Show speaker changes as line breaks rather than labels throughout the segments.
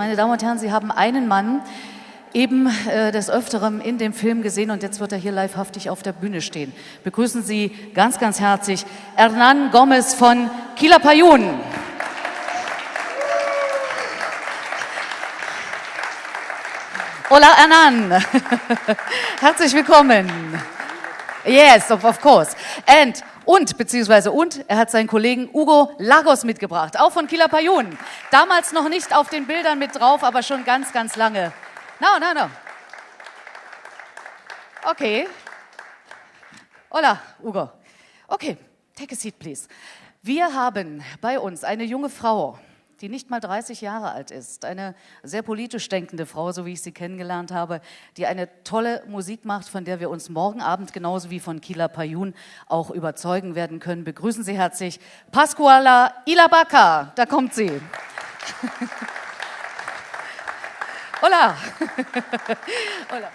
meine Damen und Herren, Sie haben einen Mann eben äh, des Öfteren in dem Film gesehen und jetzt wird er hier livehaftig auf der Bühne stehen. Begrüßen Sie ganz, ganz herzlich Hernan Gomez von Quilapayún. Hola Hernan, herzlich willkommen. Yes, of, of course. And und, beziehungsweise und, er hat seinen Kollegen Hugo Lagos mitgebracht, auch von Quilapayún. Damals noch nicht auf den Bildern mit drauf, aber schon ganz, ganz lange. No, no, no. Okay. Hola, Hugo. Okay, take a seat, please. Wir haben bei uns eine junge Frau, die nicht mal 30 Jahre alt ist, eine sehr politisch denkende Frau, so wie ich sie kennengelernt habe, die eine tolle Musik macht, von der wir uns morgen Abend genauso wie von Kila Payun auch überzeugen werden können. Begrüßen Sie herzlich Pascuala Ilabaca. Da kommt sie. Hola. Hola.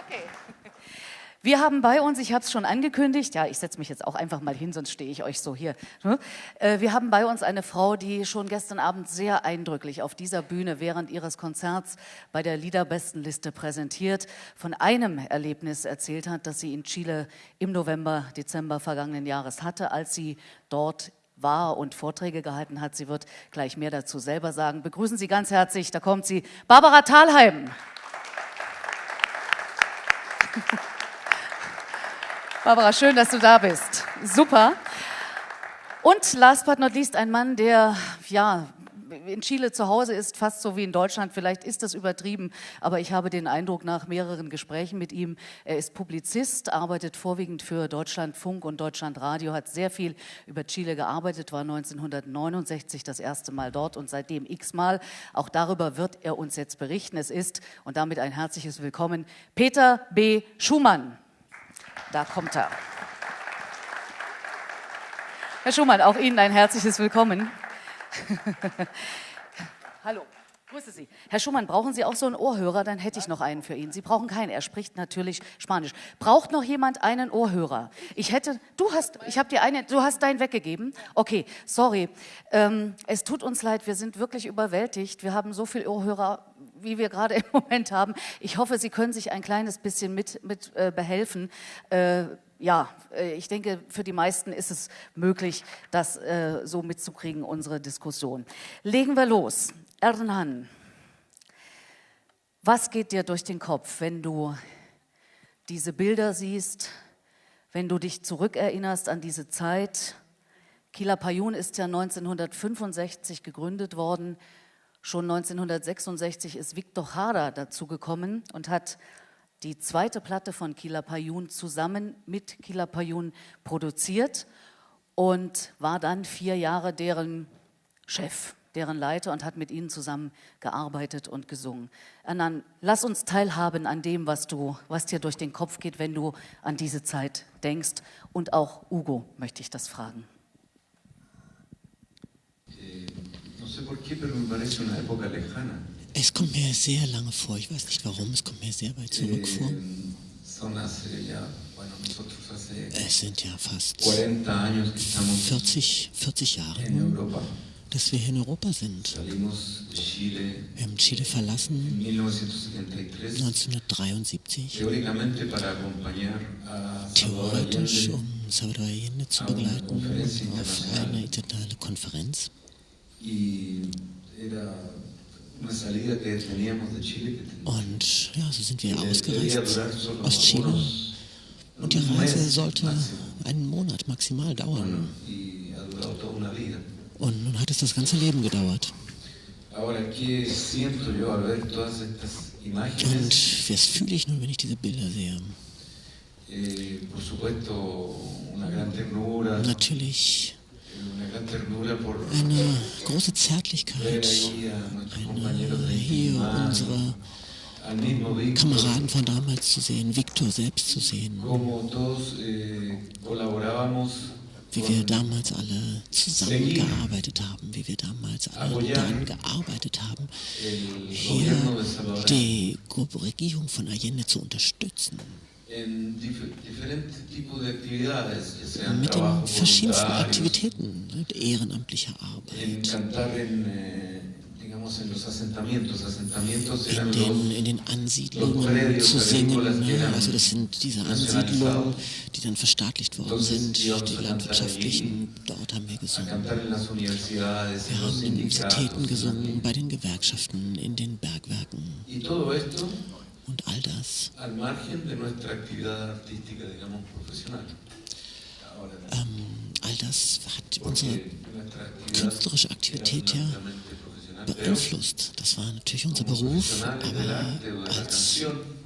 Okay. Wir haben bei uns, ich habe es schon angekündigt, ja, ich setze mich jetzt auch einfach mal hin, sonst stehe ich euch so hier. Ne? Äh, wir haben bei uns eine Frau, die schon gestern Abend sehr eindrücklich auf dieser Bühne während ihres Konzerts bei der Liederbestenliste präsentiert, von einem Erlebnis erzählt hat, das sie in Chile im November, Dezember vergangenen Jahres hatte, als sie dort war und Vorträge gehalten hat. Sie wird gleich mehr dazu selber sagen. Begrüßen Sie ganz herzlich, da kommt sie, Barbara Thalheim. Barbara, schön, dass du da bist. Super. Und last but not least ein Mann, der ja in Chile zu Hause ist, fast so wie in Deutschland. Vielleicht ist das übertrieben, aber ich habe den Eindruck nach mehreren Gesprächen mit ihm, er ist Publizist, arbeitet vorwiegend für Deutschlandfunk und Deutschlandradio, hat sehr viel über Chile gearbeitet, war 1969 das erste Mal dort und seitdem x-mal. Auch darüber wird er uns jetzt berichten. Es ist, und damit ein herzliches Willkommen, Peter B. Schumann. Da kommt er. Herr Schumann, auch Ihnen ein herzliches Willkommen. Hallo. Grüße Sie. Herr Schumann, brauchen Sie auch so einen Ohrhörer? Dann hätte ich noch einen für ihn. Sie brauchen keinen. Er spricht natürlich Spanisch. Braucht noch jemand einen Ohrhörer? Ich hätte, du hast, ich habe dir einen, du hast deinen weggegeben. Okay, sorry. Ähm, es tut uns leid. Wir sind wirklich überwältigt. Wir haben so viel Ohrhörer wie wir gerade im Moment haben. Ich hoffe, Sie können sich ein kleines bisschen mit, mit äh, behelfen. Äh, ja, äh, ich denke, für die meisten ist es möglich, das äh, so mitzukriegen, unsere Diskussion. Legen wir los. Ernan, was geht dir durch den Kopf, wenn du diese Bilder siehst, wenn du dich zurückerinnerst an diese Zeit? Kila Payun ist ja 1965 gegründet worden. Schon 1966 ist Victor Jara dazugekommen und hat die zweite Platte von Kila Payun zusammen mit Kila Payun produziert und war dann vier Jahre deren Chef, deren Leiter und hat mit ihnen zusammen gearbeitet und gesungen. Annan, lass uns teilhaben an dem, was, du, was dir durch den Kopf geht, wenn du an diese Zeit denkst. Und auch Hugo möchte ich das fragen.
Es kommt mir sehr lange vor, ich weiß nicht warum, es kommt mir sehr weit zurück vor. Es sind ja fast 40, 40 Jahre, nun, dass wir hier in Europa sind. Wir haben Chile verlassen. 1973, theoretisch um Salvador Allende zu begleiten auf eine internationale Konferenz. Und ja, so sind wir ausgereist aus Chile. Und die Reise sollte einen Monat maximal dauern. Und nun hat es das ganze Leben gedauert. Und was fühle ich nun, wenn ich diese Bilder sehe? Natürlich eine große Zärtlichkeit, eine, hier unsere Kameraden von damals zu sehen, Viktor selbst zu sehen,
eh,
wie wir damals alle zusammengearbeitet haben, wie wir damals alle daran gearbeitet haben, hier die Regierung von Allende zu unterstützen. Mit den verschiedensten Aktivitäten, mit ehrenamtlicher Arbeit. In den, in den Ansiedlungen zu singen. Ne? Also das sind diese Ansiedlungen, die dann verstaatlicht worden sind, die landwirtschaftlichen. Dort haben wir gesungen. Wir haben in Universitäten gesungen, bei den Gewerkschaften, in den Bergwerken. Und all das. Ähm, all das hat unsere künstlerische Aktivität ja beeinflusst. Das war natürlich unser Beruf, aber als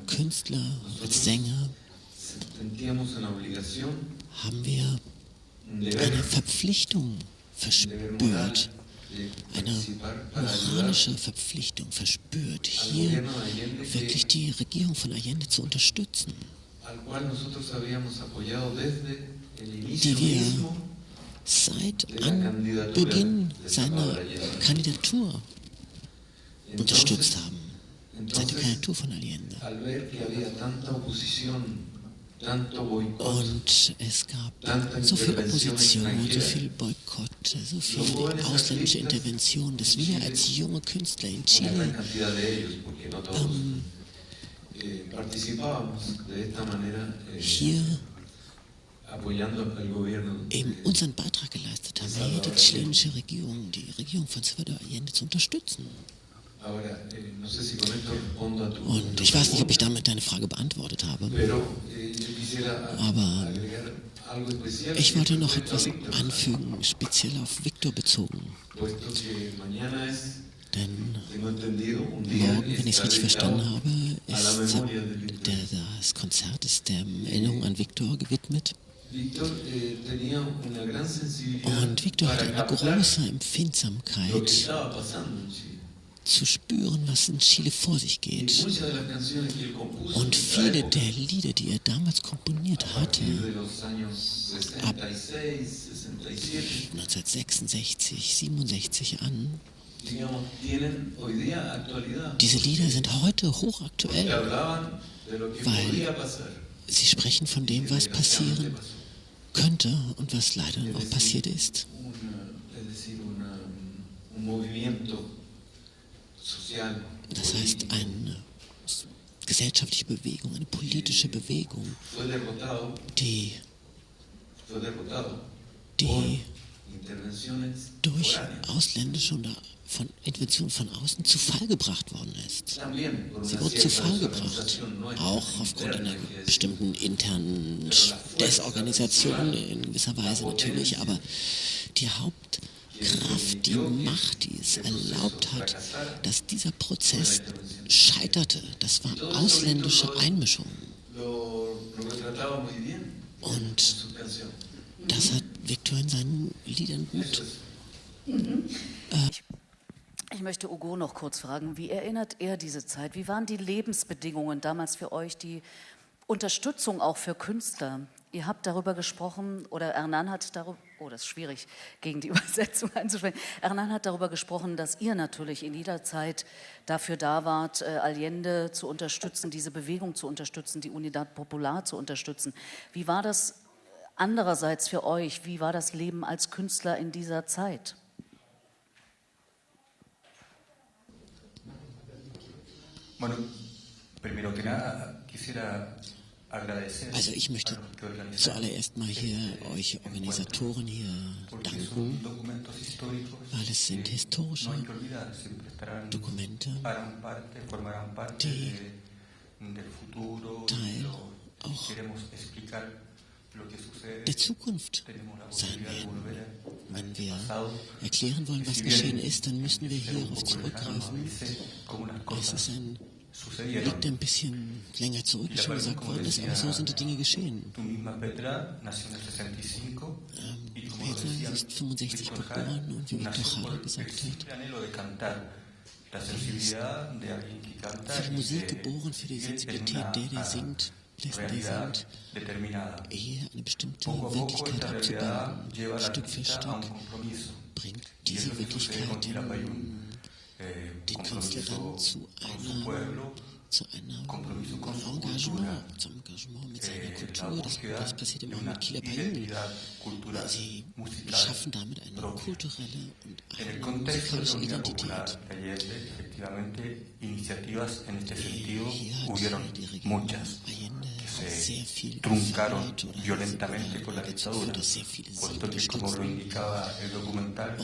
Künstler, als Sänger haben wir eine Verpflichtung verspürt, eine moralische Verpflichtung verspürt, hier wirklich die Regierung von Allende zu unterstützen, die wir seit Anbeginn seiner Kandidatur unterstützt haben. Seit der Kandidatur von Allende. Und es gab so viel Opposition, so viel Boykott, so viel ausländische Intervention, dass wir als junge Künstler in Chile ähm, hier eben unseren Beitrag geleistet haben, hier die chilenische Regierung, die Regierung von Salvador Allende zu unterstützen. Eh, Und ich weiß nicht, ob ich damit deine Frage beantwortet habe, eh, aber ich wollte noch etwas anfügen, speziell auf Viktor bezogen. Denn morgen, wenn ich es richtig verstanden habe, ist der, das Konzert ist der Erinnerung an Viktor gewidmet. Eh, Und Victor hat eine große Empfindsamkeit zu spüren, was in Chile vor sich geht. Und viele der Lieder, die er damals komponiert hatte, ab 1966, 67 an, diese Lieder sind heute hochaktuell, weil sie sprechen von dem, was passieren könnte und was leider auch passiert ist. Das heißt, eine gesellschaftliche Bewegung, eine politische Bewegung, die, die durch ausländische und von Interventionen von außen zu Fall gebracht worden ist. Sie wurde zu Fall gebracht, auch aufgrund einer bestimmten internen Desorganisation in gewisser Weise natürlich, aber die Hauptkraft, die Macht, die es erlaubt hat, dass dieser Prozess scheiterte, das war ausländische Einmischung. Und das hat Viktor in seinen Liedern gut.
Mhm. Äh, ich möchte Ugo noch kurz fragen, wie erinnert er diese Zeit? Wie waren die Lebensbedingungen damals für euch, die Unterstützung auch für Künstler? Ihr habt darüber gesprochen, oder Hernan hat darüber, oh, das ist schwierig, gegen die Übersetzung einzusprechen. Hernan hat darüber gesprochen, dass ihr natürlich in jeder Zeit dafür da wart, äh, Allende zu unterstützen, diese Bewegung zu unterstützen, die Unidad Popular zu unterstützen. Wie war das andererseits für euch? Wie war das Leben als Künstler in dieser Zeit?
Bueno, primero que nada, quisiera also ich möchte zuallererst mal hier euch Organisatoren hier danken, weil es sind historische Dokumente, die Teil auch der Zukunft sein werden. Wenn wir erklären wollen, was geschehen ist, dann müssen wir hierauf zurückgreifen. Es ist ein liegt ein bisschen länger zurück, wie schon gesagt worden ist, aber so sind die Dinge geschehen. Ähm, Petra ist 65 geboren und wie Viktor Jara gesagt hat, für die Musik geboren, für die Sensibilität der, der singt, dessen, der singt, ehe eine bestimmte Wirklichkeit abzubilden, Stück für Stück, bringt diese Wirklichkeit den, den Künstler dann zu einer zu einem Engagement, zum Engagement mit seiner Kultur. Das, das passiert immer mit Kieler Payun. Sie schaffen damit eine kulturelle und eine musikalische Identität. Hier hat die Regierung Allende viel
truncaron violentamente con la dictadura, puesto que como lo indicaba el documental,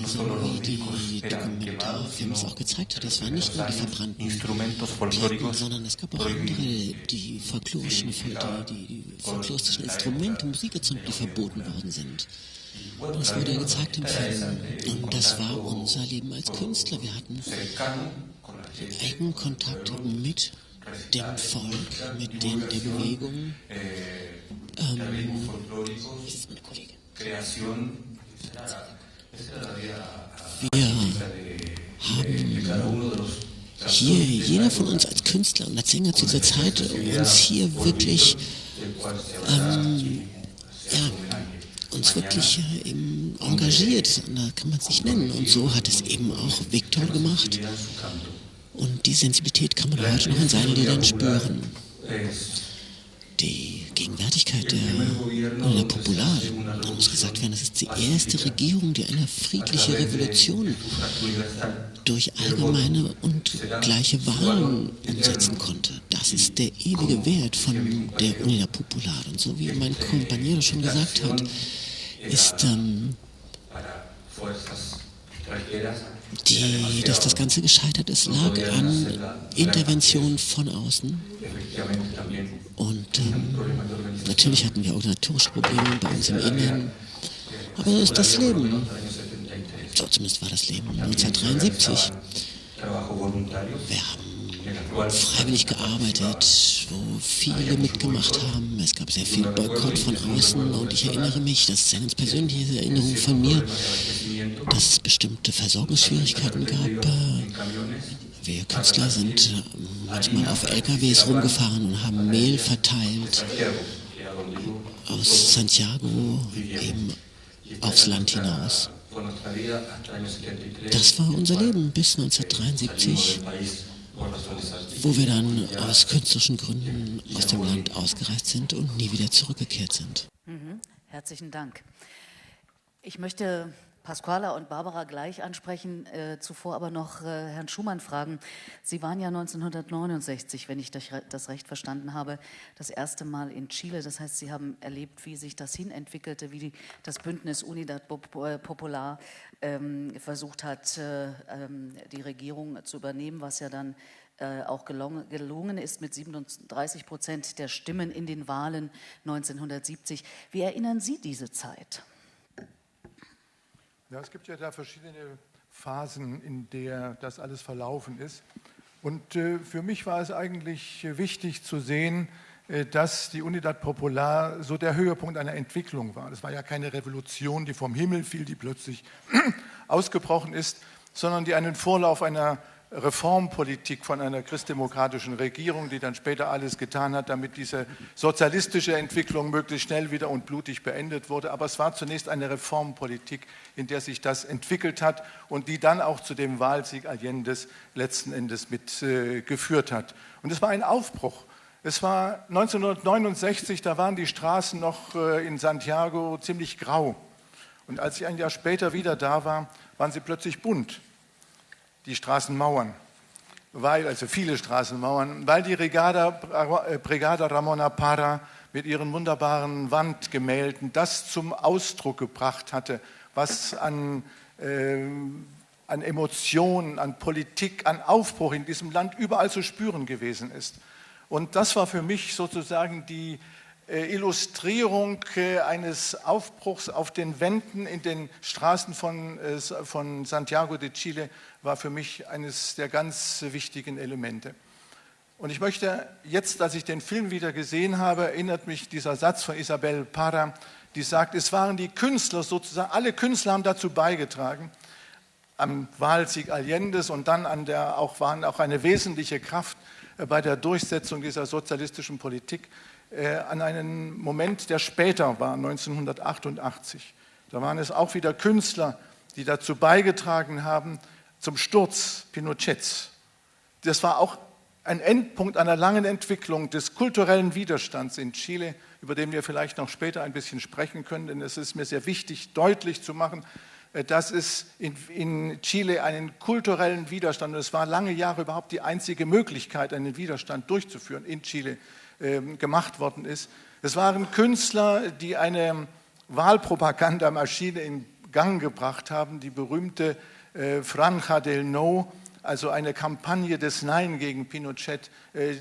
no solo los discos eran quemados, sino
auch gezeigt hat, es waren nicht nur die verbrannten
instrumentos folclóricos
sondern es gab auch andere, die folklorischen, die, die folkloristischen Instrumente, Musikinstrumente, die verboten worden sind. Das wurde ja gezeigt im Film. Und das war unser Leben als Künstler. Wir hatten engen Kontakt mit dem Volk, mit den, der Bewegung. Ähm. Wir haben hier, jeder von uns als Künstler und als Sänger zu dieser Zeit, uns hier wirklich, ähm, ja, uns wirklich äh, eben engagiert, da kann man es nicht nennen. Und so hat es eben auch Viktor gemacht. Und die Sensibilität kann man heute noch in seinen Liedern spüren. Die Gegenwärtigkeit der, der Popular, da muss gesagt werden, das ist die erste Regierung, die eine friedliche Revolution durch allgemeine und gleiche Wahlen umsetzen konnte. Das ist der ewige Wert von der Unidad Popular. Und so wie mein Kompagnon schon gesagt hat, ist ähm, die, dass das Ganze gescheitert ist, lag an Interventionen von außen. Und ähm, natürlich hatten wir organisatorische Probleme bei uns im Inneren. Aber das ist das Leben. So zumindest war das Leben 1973. Wir haben freiwillig gearbeitet, wo viele mitgemacht haben. Es gab sehr viel Boykott von außen und ich erinnere mich, das ist eine ganz persönliche Erinnerung von mir, dass es bestimmte Versorgungsschwierigkeiten gab. Wir Künstler sind manchmal auf LKWs rumgefahren und haben Mehl verteilt aus Santiago eben aufs Land hinaus. Das war unser Leben bis 1973, wo wir dann aus künstlerischen Gründen aus dem Land ausgereist sind und nie wieder zurückgekehrt sind.
Mhm. Herzlichen Dank. Ich möchte Pasquala und Barbara gleich ansprechen, äh, zuvor aber noch äh, Herrn Schumann fragen. Sie waren ja 1969, wenn ich das recht verstanden habe, das erste Mal in Chile. Das heißt, Sie haben erlebt, wie sich das hinentwickelte, wie die, das Bündnis Unidad äh, Popular ähm, versucht hat, äh, ähm, die Regierung zu übernehmen, was ja dann äh, auch gelungen, gelungen ist mit 37 Prozent der Stimmen in den Wahlen 1970. Wie erinnern Sie diese Zeit?
Ja, es gibt ja da verschiedene Phasen, in der das alles verlaufen ist. Und äh, für mich war es eigentlich wichtig zu sehen, äh, dass die Unidad Popular so der Höhepunkt einer Entwicklung war. Das war ja keine Revolution, die vom Himmel fiel, die plötzlich ausgebrochen ist, sondern die einen Vorlauf einer Reformpolitik von einer christdemokratischen Regierung, die dann später alles getan hat, damit diese sozialistische Entwicklung möglichst schnell wieder und blutig beendet wurde. Aber es war zunächst eine Reformpolitik, in der sich das entwickelt hat und die dann auch zu dem Wahlsieg Allende's letzten Endes mitgeführt äh, hat. Und es war ein Aufbruch. Es war 1969, da waren die Straßen noch äh, in Santiago ziemlich grau. Und als ich ein Jahr später wieder da war, waren sie plötzlich bunt die Straßenmauern, weil, also viele Straßenmauern, weil die Regada, äh, Brigada Ramona Parra mit ihren wunderbaren Wandgemälden das zum Ausdruck gebracht hatte, was an, äh, an Emotionen, an Politik, an Aufbruch in diesem Land überall zu spüren gewesen ist. Und das war für mich sozusagen die Illustrierung äh, eines Aufbruchs auf den Wänden in den Straßen von, äh, von Santiago de Chile war für mich eines der ganz wichtigen Elemente. Und ich möchte jetzt, als ich den Film wieder gesehen habe, erinnert mich dieser Satz von Isabel Parra, die sagt, es waren die Künstler sozusagen, alle Künstler haben dazu beigetragen, am Wahlsieg Allendes und dann an der, auch, waren auch eine wesentliche Kraft äh, bei der Durchsetzung dieser sozialistischen Politik äh, an einen Moment, der später war, 1988. Da waren es auch wieder Künstler, die dazu beigetragen haben zum Sturz Pinochets. Das war auch ein Endpunkt einer langen Entwicklung des kulturellen Widerstands in Chile, über den wir vielleicht noch später ein bisschen sprechen können, denn es ist mir sehr wichtig, deutlich zu machen, äh, dass es in, in, Chile einen kulturellen Widerstand, und es war lange Jahre überhaupt die einzige Möglichkeit, einen Widerstand durchzuführen, in Chile gemacht worden ist. Es waren Künstler, die eine Wahlpropagandamaschine in Gang gebracht haben, die berühmte äh, Franja del No, also eine Kampagne des Nein gegen Pinochet, äh,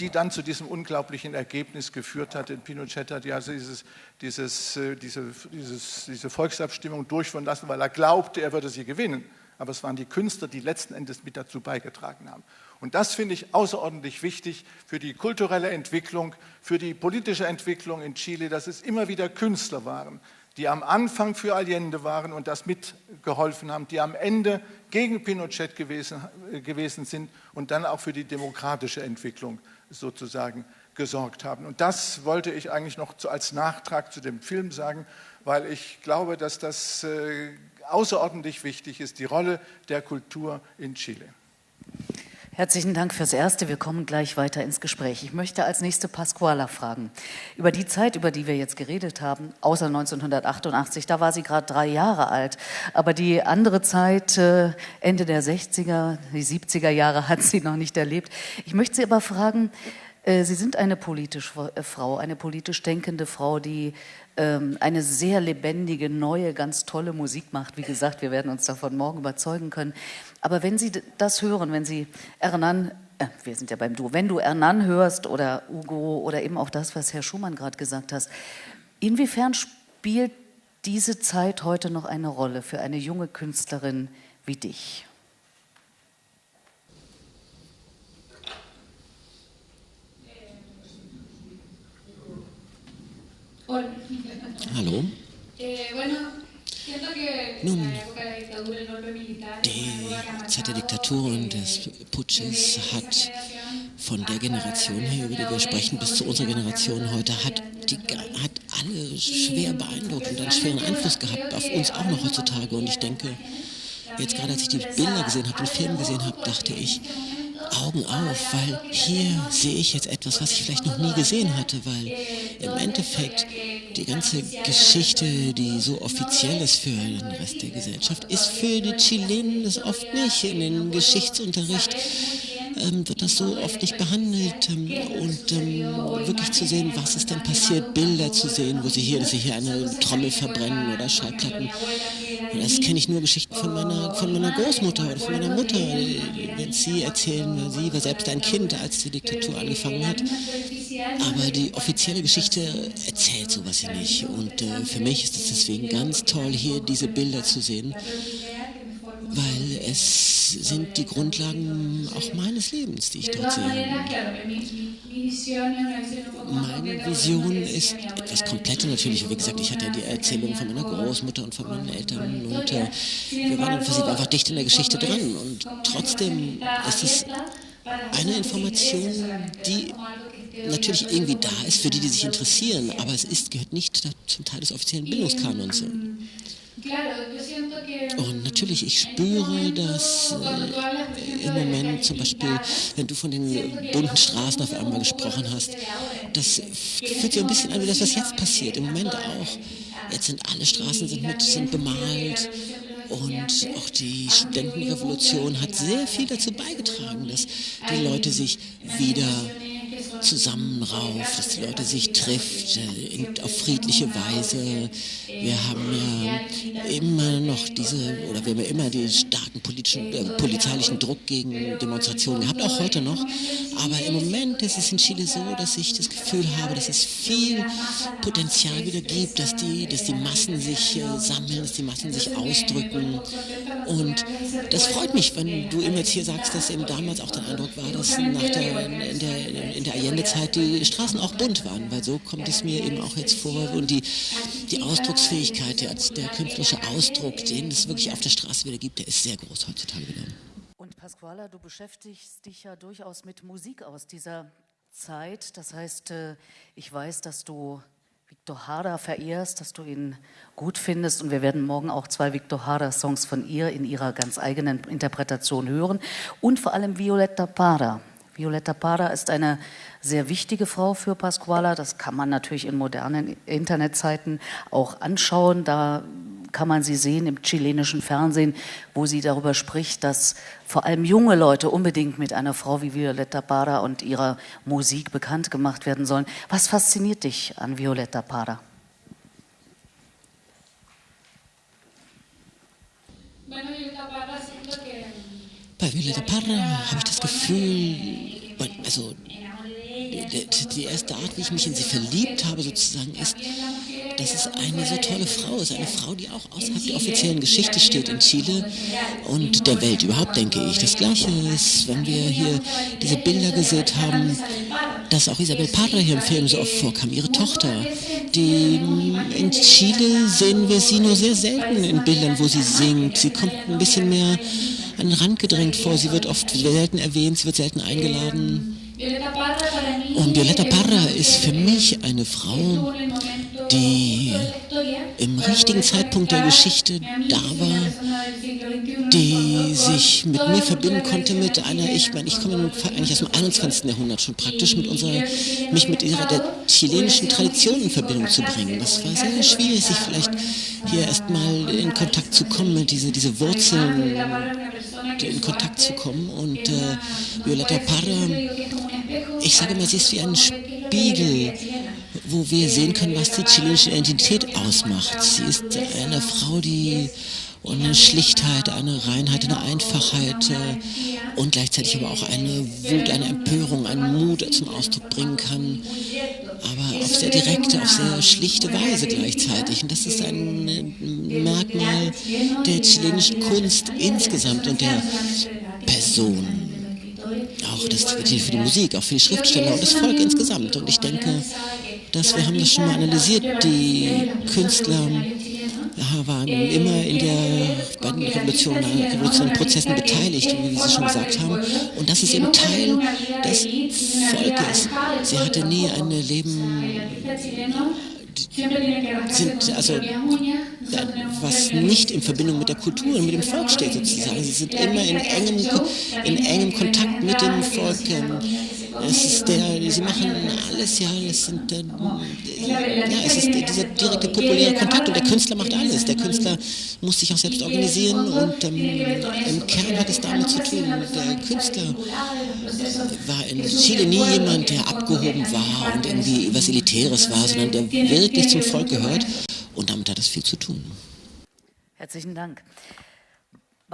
die dann zu diesem unglaublichen Ergebnis geführt hat. Denn Pinochet hat ja dieses, dieses, äh, diese, dieses, diese Volksabstimmung durchführen lassen, weil er glaubte, er würde sie gewinnen. Aber es waren die Künstler, die letzten Endes mit dazu beigetragen haben. Und das finde ich außerordentlich wichtig für die kulturelle Entwicklung, für die politische Entwicklung in Chile, dass es immer wieder Künstler waren, die am Anfang für Allende waren und das mitgeholfen haben, die am Ende gegen Pinochet gewesen, gewesen sind und dann auch für die demokratische Entwicklung sozusagen gesorgt haben. Und das wollte ich eigentlich noch als Nachtrag zu dem Film sagen, weil ich glaube, dass das äh, außerordentlich wichtig ist, die Rolle der Kultur in Chile.
Herzlichen Dank fürs Erste. Wir kommen gleich weiter ins Gespräch. Ich möchte als nächste Pasquala fragen. Über die Zeit, über die wir jetzt geredet haben, außer 1988, da war sie gerade drei Jahre alt. Aber die andere Zeit, äh, Ende der 60er, die 70er Jahre, hat sie noch nicht erlebt. Ich möchte Sie aber fragen, äh, Sie sind eine politische äh, Frau, eine politisch denkende Frau, die ähm, eine sehr lebendige, neue, ganz tolle Musik macht. Wie gesagt, wir werden uns davon morgen überzeugen können. Aber wenn Sie das hören, wenn Sie Hernan, äh, wir sind ja beim Du, wenn du Hernan hörst oder Ugo oder eben auch das, was Herr Schumann gerade gesagt hat, inwiefern spielt diese Zeit heute noch eine Rolle für eine junge Künstlerin wie dich?
Hallo. Nun, die Zeit der Diktatur und des Putsches hat von der Generation her, über die wir sprechen, bis zu unserer Generation heute, hat, die, hat alle schwer beeindruckt und einen schweren Einfluss gehabt, auf uns auch noch heutzutage. Und ich denke, jetzt gerade als ich die Bilder gesehen habe, den Film gesehen habe, dachte ich, Augen auf, weil hier sehe ich jetzt etwas, was ich vielleicht noch nie gesehen hatte, weil im Endeffekt die ganze Geschichte, die so offiziell ist für den Rest der Gesellschaft, ist für die Chilenen das oft nicht. In den Geschichtsunterricht ähm, wird das so oft nicht behandelt ähm, und ähm, wirklich zu sehen, was ist denn passiert, Bilder zu sehen, wo sie hier, dass sie hier eine Trommel verbrennen oder Schallplatten. Das kenne ich nur Geschichten von meiner, von meiner Großmutter oder von meiner Mutter, wenn sie erzählen, sie war selbst ein Kind, als die Diktatur angefangen hat. Aber die offizielle Geschichte erzählt sowas hier nicht. Und äh, für mich ist es deswegen ganz toll, hier diese Bilder zu sehen weil es sind die Grundlagen auch meines Lebens, die ich dort sehe. Meine Vision ist etwas Komplettes natürlich. Wie gesagt, ich hatte ja die Erzählung von meiner Großmutter und von meinen Eltern und äh, wir waren im Prinzip einfach dicht in der Geschichte dran. Und trotzdem ist es eine Information, die natürlich irgendwie da ist für die, die sich interessieren, aber es ist, gehört nicht zum Teil des offiziellen Bildungskanons. Und natürlich, ich spüre, dass äh, im Moment zum Beispiel, wenn du von den bunten Straßen auf einmal gesprochen hast, das fühlt sich ein bisschen an wie das, was jetzt passiert. Im Moment auch. Jetzt sind alle Straßen sind mit, sind bemalt. Und auch die Studentenrevolution hat sehr viel dazu beigetragen, dass die Leute sich wieder zusammenrauft, dass die Leute sich trifft äh, auf friedliche Weise. Wir haben ja immer noch diese, oder wir haben ja immer den starken politischen, äh, polizeilichen Druck gegen Demonstrationen gehabt, auch heute noch. Aber im Moment ist es in Chile so, dass ich das Gefühl habe, dass es viel Potenzial wieder gibt, dass die, dass die Massen sich äh, sammeln, dass die Massen sich ausdrücken. Und das freut mich, wenn du immer jetzt hier sagst, dass eben damals auch der Eindruck war, dass nach der, in der, in der Allende-Zeit die Straßen auch bunt waren, weil so so kommt es mir eben auch jetzt vor. Und die, die Ausdrucksfähigkeit, der, der künstlerische Ausdruck, den es wirklich auf der Straße wieder gibt, der ist sehr groß heutzutage wieder.
Und Pasquala, du beschäftigst dich ja durchaus mit Musik aus dieser Zeit. Das heißt, äh, ich weiß, dass du Victor Hara verehrst, dass du ihn gut findest. Und wir werden morgen auch zwei Victor Hara-Songs von ihr in ihrer ganz eigenen Interpretation hören. Und vor allem Violetta Parra. Violetta Parra ist eine sehr wichtige Frau für Pasquala. Das kann man natürlich in modernen Internetzeiten auch anschauen. Da kann man sie sehen im chilenischen Fernsehen, wo sie darüber spricht, dass vor allem junge Leute unbedingt mit einer Frau wie Violetta Parra und ihrer Musik bekannt gemacht werden sollen. Was fasziniert dich an Violetta Parra?
Bei Violetta Parra habe ich das Gefühl, also die erste Art, wie ich mich in sie verliebt habe, sozusagen, ist, dass es eine so tolle Frau ist. Eine Frau, die auch außerhalb der offiziellen Geschichte steht in Chile und der Welt überhaupt, denke ich. Das Gleiche ist, wenn wir hier diese Bilder gesehen haben, dass auch Isabel Parra hier im Film so oft vorkam, ihre Tochter. Die, in Chile sehen wir sie nur sehr selten in Bildern, wo sie singt. Sie kommt ein bisschen mehr an den Rand gedrängt vor. Sie wird oft selten erwähnt, sie wird selten eingeladen. Und Violetta Parra ist für mich eine Frau, die im richtigen Zeitpunkt der Geschichte da war, die sich mit mir verbinden konnte mit einer, ich meine, ich komme eigentlich aus dem 21. Jahrhundert schon praktisch, mit unserer, mich mit ihrer der chilenischen Tradition in Verbindung zu bringen. Das war sehr schwierig, sich vielleicht hier erstmal in Kontakt zu kommen, mit diese, diese Wurzeln in Kontakt zu kommen. Und äh, Violetta Parra, ich sage mal, sie ist wie ein Spiegel wo wir sehen können, was die chilenische Identität ausmacht. Sie ist eine Frau, die eine Schlichtheit, eine Reinheit, eine Einfachheit äh, und gleichzeitig aber auch eine Wut, eine Empörung, einen Mut zum Ausdruck bringen kann, aber auf sehr direkte, auf sehr schlichte Weise gleichzeitig. Und das ist ein Merkmal der chilenischen Kunst insgesamt und der Person. Auch das für die Musik, auch für die Schriftsteller und das Volk insgesamt. Und ich denke, dass wir haben das schon mal analysiert, die Künstler waren immer in der, bei den Revolutionen, revolutionären Prozessen beteiligt, wie Sie schon gesagt haben. Und das ist eben Teil des Volkes. Sie hatte nie ein Leben sind also was nicht in Verbindung mit der Kultur und mit dem Volk steht sozusagen. Sie sind immer in engem, in engem Kontakt mit dem Volk. Es ist der, sie machen alles, ja, es sind, äh, ja, es ist dieser direkte populäre Kontakt und der Künstler macht alles. Der Künstler muss sich auch selbst organisieren und ähm, im Kern hat es damit zu tun. Der Künstler war in Chile nie jemand, der abgehoben war und irgendwie was Elitäres war, sondern der wirklich zum Volk gehört und damit hat es viel zu tun.
Herzlichen Dank.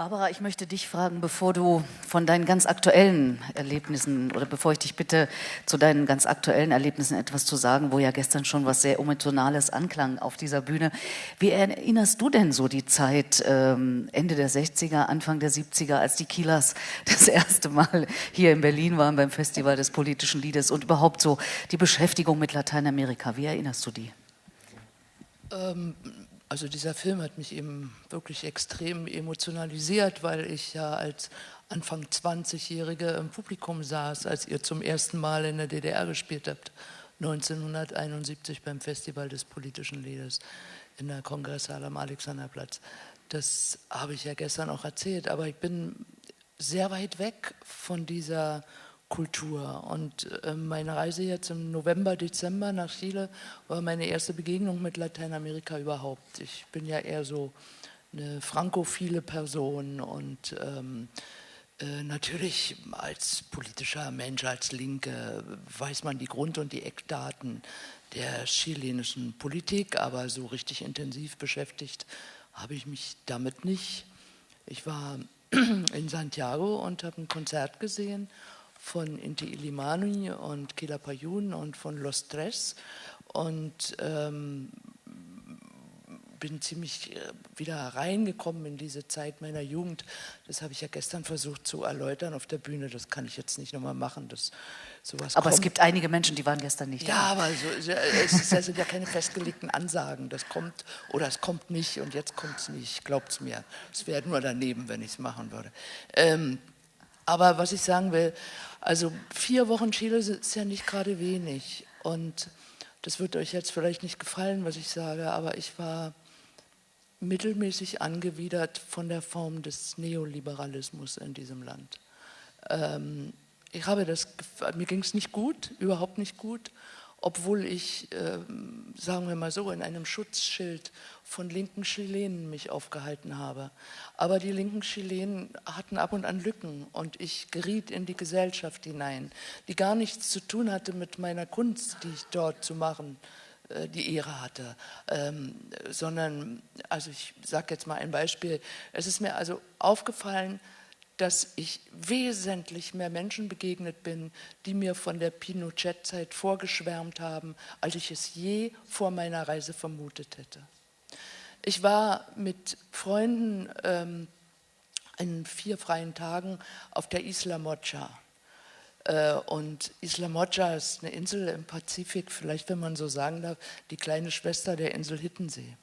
Barbara, ich möchte dich fragen, bevor du von deinen ganz aktuellen Erlebnissen oder bevor ich dich bitte, zu deinen ganz aktuellen Erlebnissen etwas zu sagen, wo ja gestern schon was sehr Emotionales anklang auf dieser Bühne. Wie erinnerst du denn so die Zeit ähm, Ende der 60er, Anfang der 70er, als die Kielers das erste Mal hier in Berlin waren beim Festival des politischen Liedes und überhaupt so die Beschäftigung mit Lateinamerika? Wie erinnerst du die?
Ähm, also dieser Film hat mich eben wirklich extrem emotionalisiert, weil ich ja als Anfang 20-Jährige im Publikum saß, als ihr zum ersten Mal in der DDR gespielt habt, 1971 beim Festival des politischen Liedes in der Kongresshalle am Alexanderplatz. Das habe ich ja gestern auch erzählt, aber ich bin sehr weit weg von dieser Kultur. Und äh, meine Reise jetzt im November, Dezember nach Chile war meine erste Begegnung mit Lateinamerika überhaupt. Ich bin ja eher so eine frankophile Person und ähm, äh, natürlich als politischer Mensch, als Linke weiß man die Grund- und die Eckdaten der chilenischen Politik, aber so richtig intensiv beschäftigt habe ich mich damit nicht. Ich war in Santiago und habe ein Konzert gesehen von Inti Ilimani und Kila Payun und von Los Tres und ähm, bin ziemlich äh, wieder reingekommen in diese Zeit meiner Jugend. Das habe ich ja gestern versucht zu erläutern auf der Bühne. Das kann ich jetzt nicht nochmal machen. Das,
sowas aber kommt. es gibt einige Menschen, die waren gestern nicht
ja, da. Ja, aber so, es, es sind ja keine festgelegten Ansagen. Das kommt oder es kommt nicht und jetzt kommt es nicht. Glaubt es mir. Es wäre nur daneben, wenn ich es machen würde. Ähm, aber was ich sagen will, also vier Wochen Chile ist ja nicht gerade wenig. Und das wird euch jetzt vielleicht nicht gefallen, was ich sage, aber ich war mittelmäßig angewidert von der Form des Neoliberalismus in diesem Land. Ähm, ich habe das, mir ging es nicht gut, überhaupt nicht gut obwohl ich, äh, sagen wir mal so, in einem Schutzschild von linken Chilenen mich aufgehalten habe. Aber die linken Chilenen hatten ab und an Lücken und ich geriet in die Gesellschaft hinein, die gar nichts zu tun hatte mit meiner Kunst, die ich dort zu machen äh, die Ehre hatte, ähm, sondern, also ich sage jetzt mal ein Beispiel, es ist mir also aufgefallen, dass ich wesentlich mehr Menschen begegnet bin, die mir von der Pinochet-Zeit vorgeschwärmt haben, als ich es je vor meiner Reise vermutet hätte. Ich war mit Freunden ähm, in vier freien Tagen auf der Isla Mocha. Äh, und Isla Mocha ist eine Insel im Pazifik, vielleicht wenn man so sagen darf, die kleine Schwester der Insel Hittensee.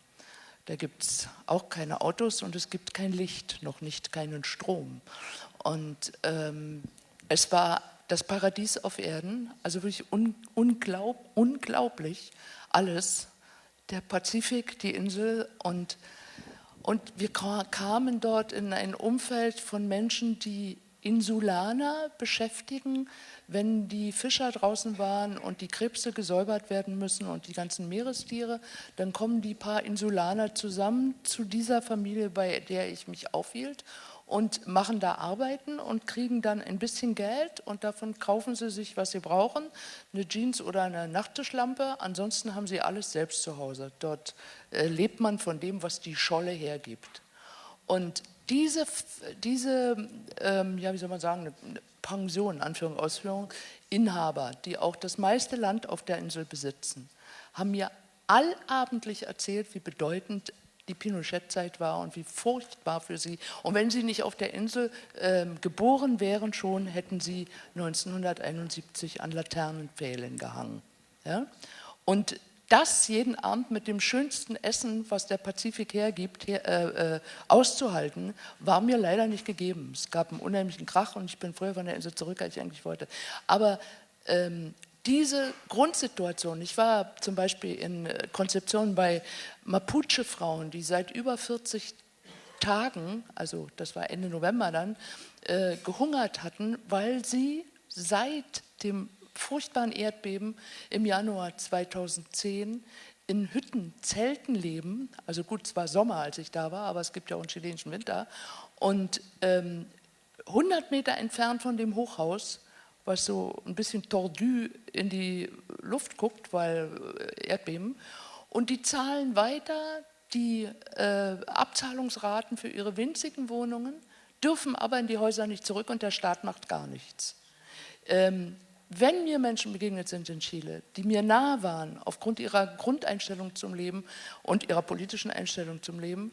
Da gibt es auch keine Autos und es gibt kein Licht, noch nicht keinen Strom. Und ähm, es war das Paradies auf Erden, also wirklich un unglaub unglaublich alles. Der Pazifik, die Insel und, und wir kamen dort in ein Umfeld von Menschen, die Insulaner beschäftigen, wenn die Fischer draußen waren und die Krebse gesäubert werden müssen und die ganzen Meerestiere, dann kommen die paar Insulaner zusammen zu dieser Familie, bei der ich mich aufhielt und machen da Arbeiten und kriegen dann ein bisschen Geld und davon kaufen sie sich, was sie brauchen, eine Jeans oder eine Nachttischlampe. Ansonsten haben sie alles selbst zu Hause. Dort äh, lebt man von dem, was die Scholle hergibt. Und diese, diese ähm, ja, wie soll man sagen, Pension, Anführung, Ausführung, Inhaber, die auch das meiste Land auf der Insel besitzen, haben mir allabendlich erzählt, wie bedeutend die Pinochet-Zeit war und wie furchtbar für sie. Und wenn sie nicht auf der Insel äh, geboren wären schon, hätten sie 1971 an Laternenpfählen gehangen. Ja? Und das jeden Abend mit dem schönsten Essen, was der Pazifik hergibt, her, äh, äh, auszuhalten, war mir leider nicht gegeben. Es gab einen unheimlichen Krach und ich bin früher von der Insel zurück, als ich eigentlich wollte. Aber ähm, diese Grundsituation, ich war zum Beispiel in äh, Konzeption bei Mapuche-Frauen, die seit über 40 Tagen, also das war Ende November dann, äh, gehungert hatten, weil sie seit dem furchtbaren Erdbeben im Januar 2010 in Hütten, Zelten leben. Also gut, es war Sommer, als ich da war, aber es gibt ja auch einen chilenischen Winter. Und ähm, 100 Meter entfernt von dem Hochhaus was so ein bisschen tordu in die Luft guckt, weil äh, Erdbeben. Und die zahlen weiter die äh, Abzahlungsraten für ihre winzigen Wohnungen, dürfen aber in die Häuser nicht zurück und der Staat macht gar nichts. Ähm, wenn mir Menschen begegnet sind in Chile, die mir nahe waren aufgrund ihrer Grundeinstellung zum Leben und ihrer politischen Einstellung zum Leben,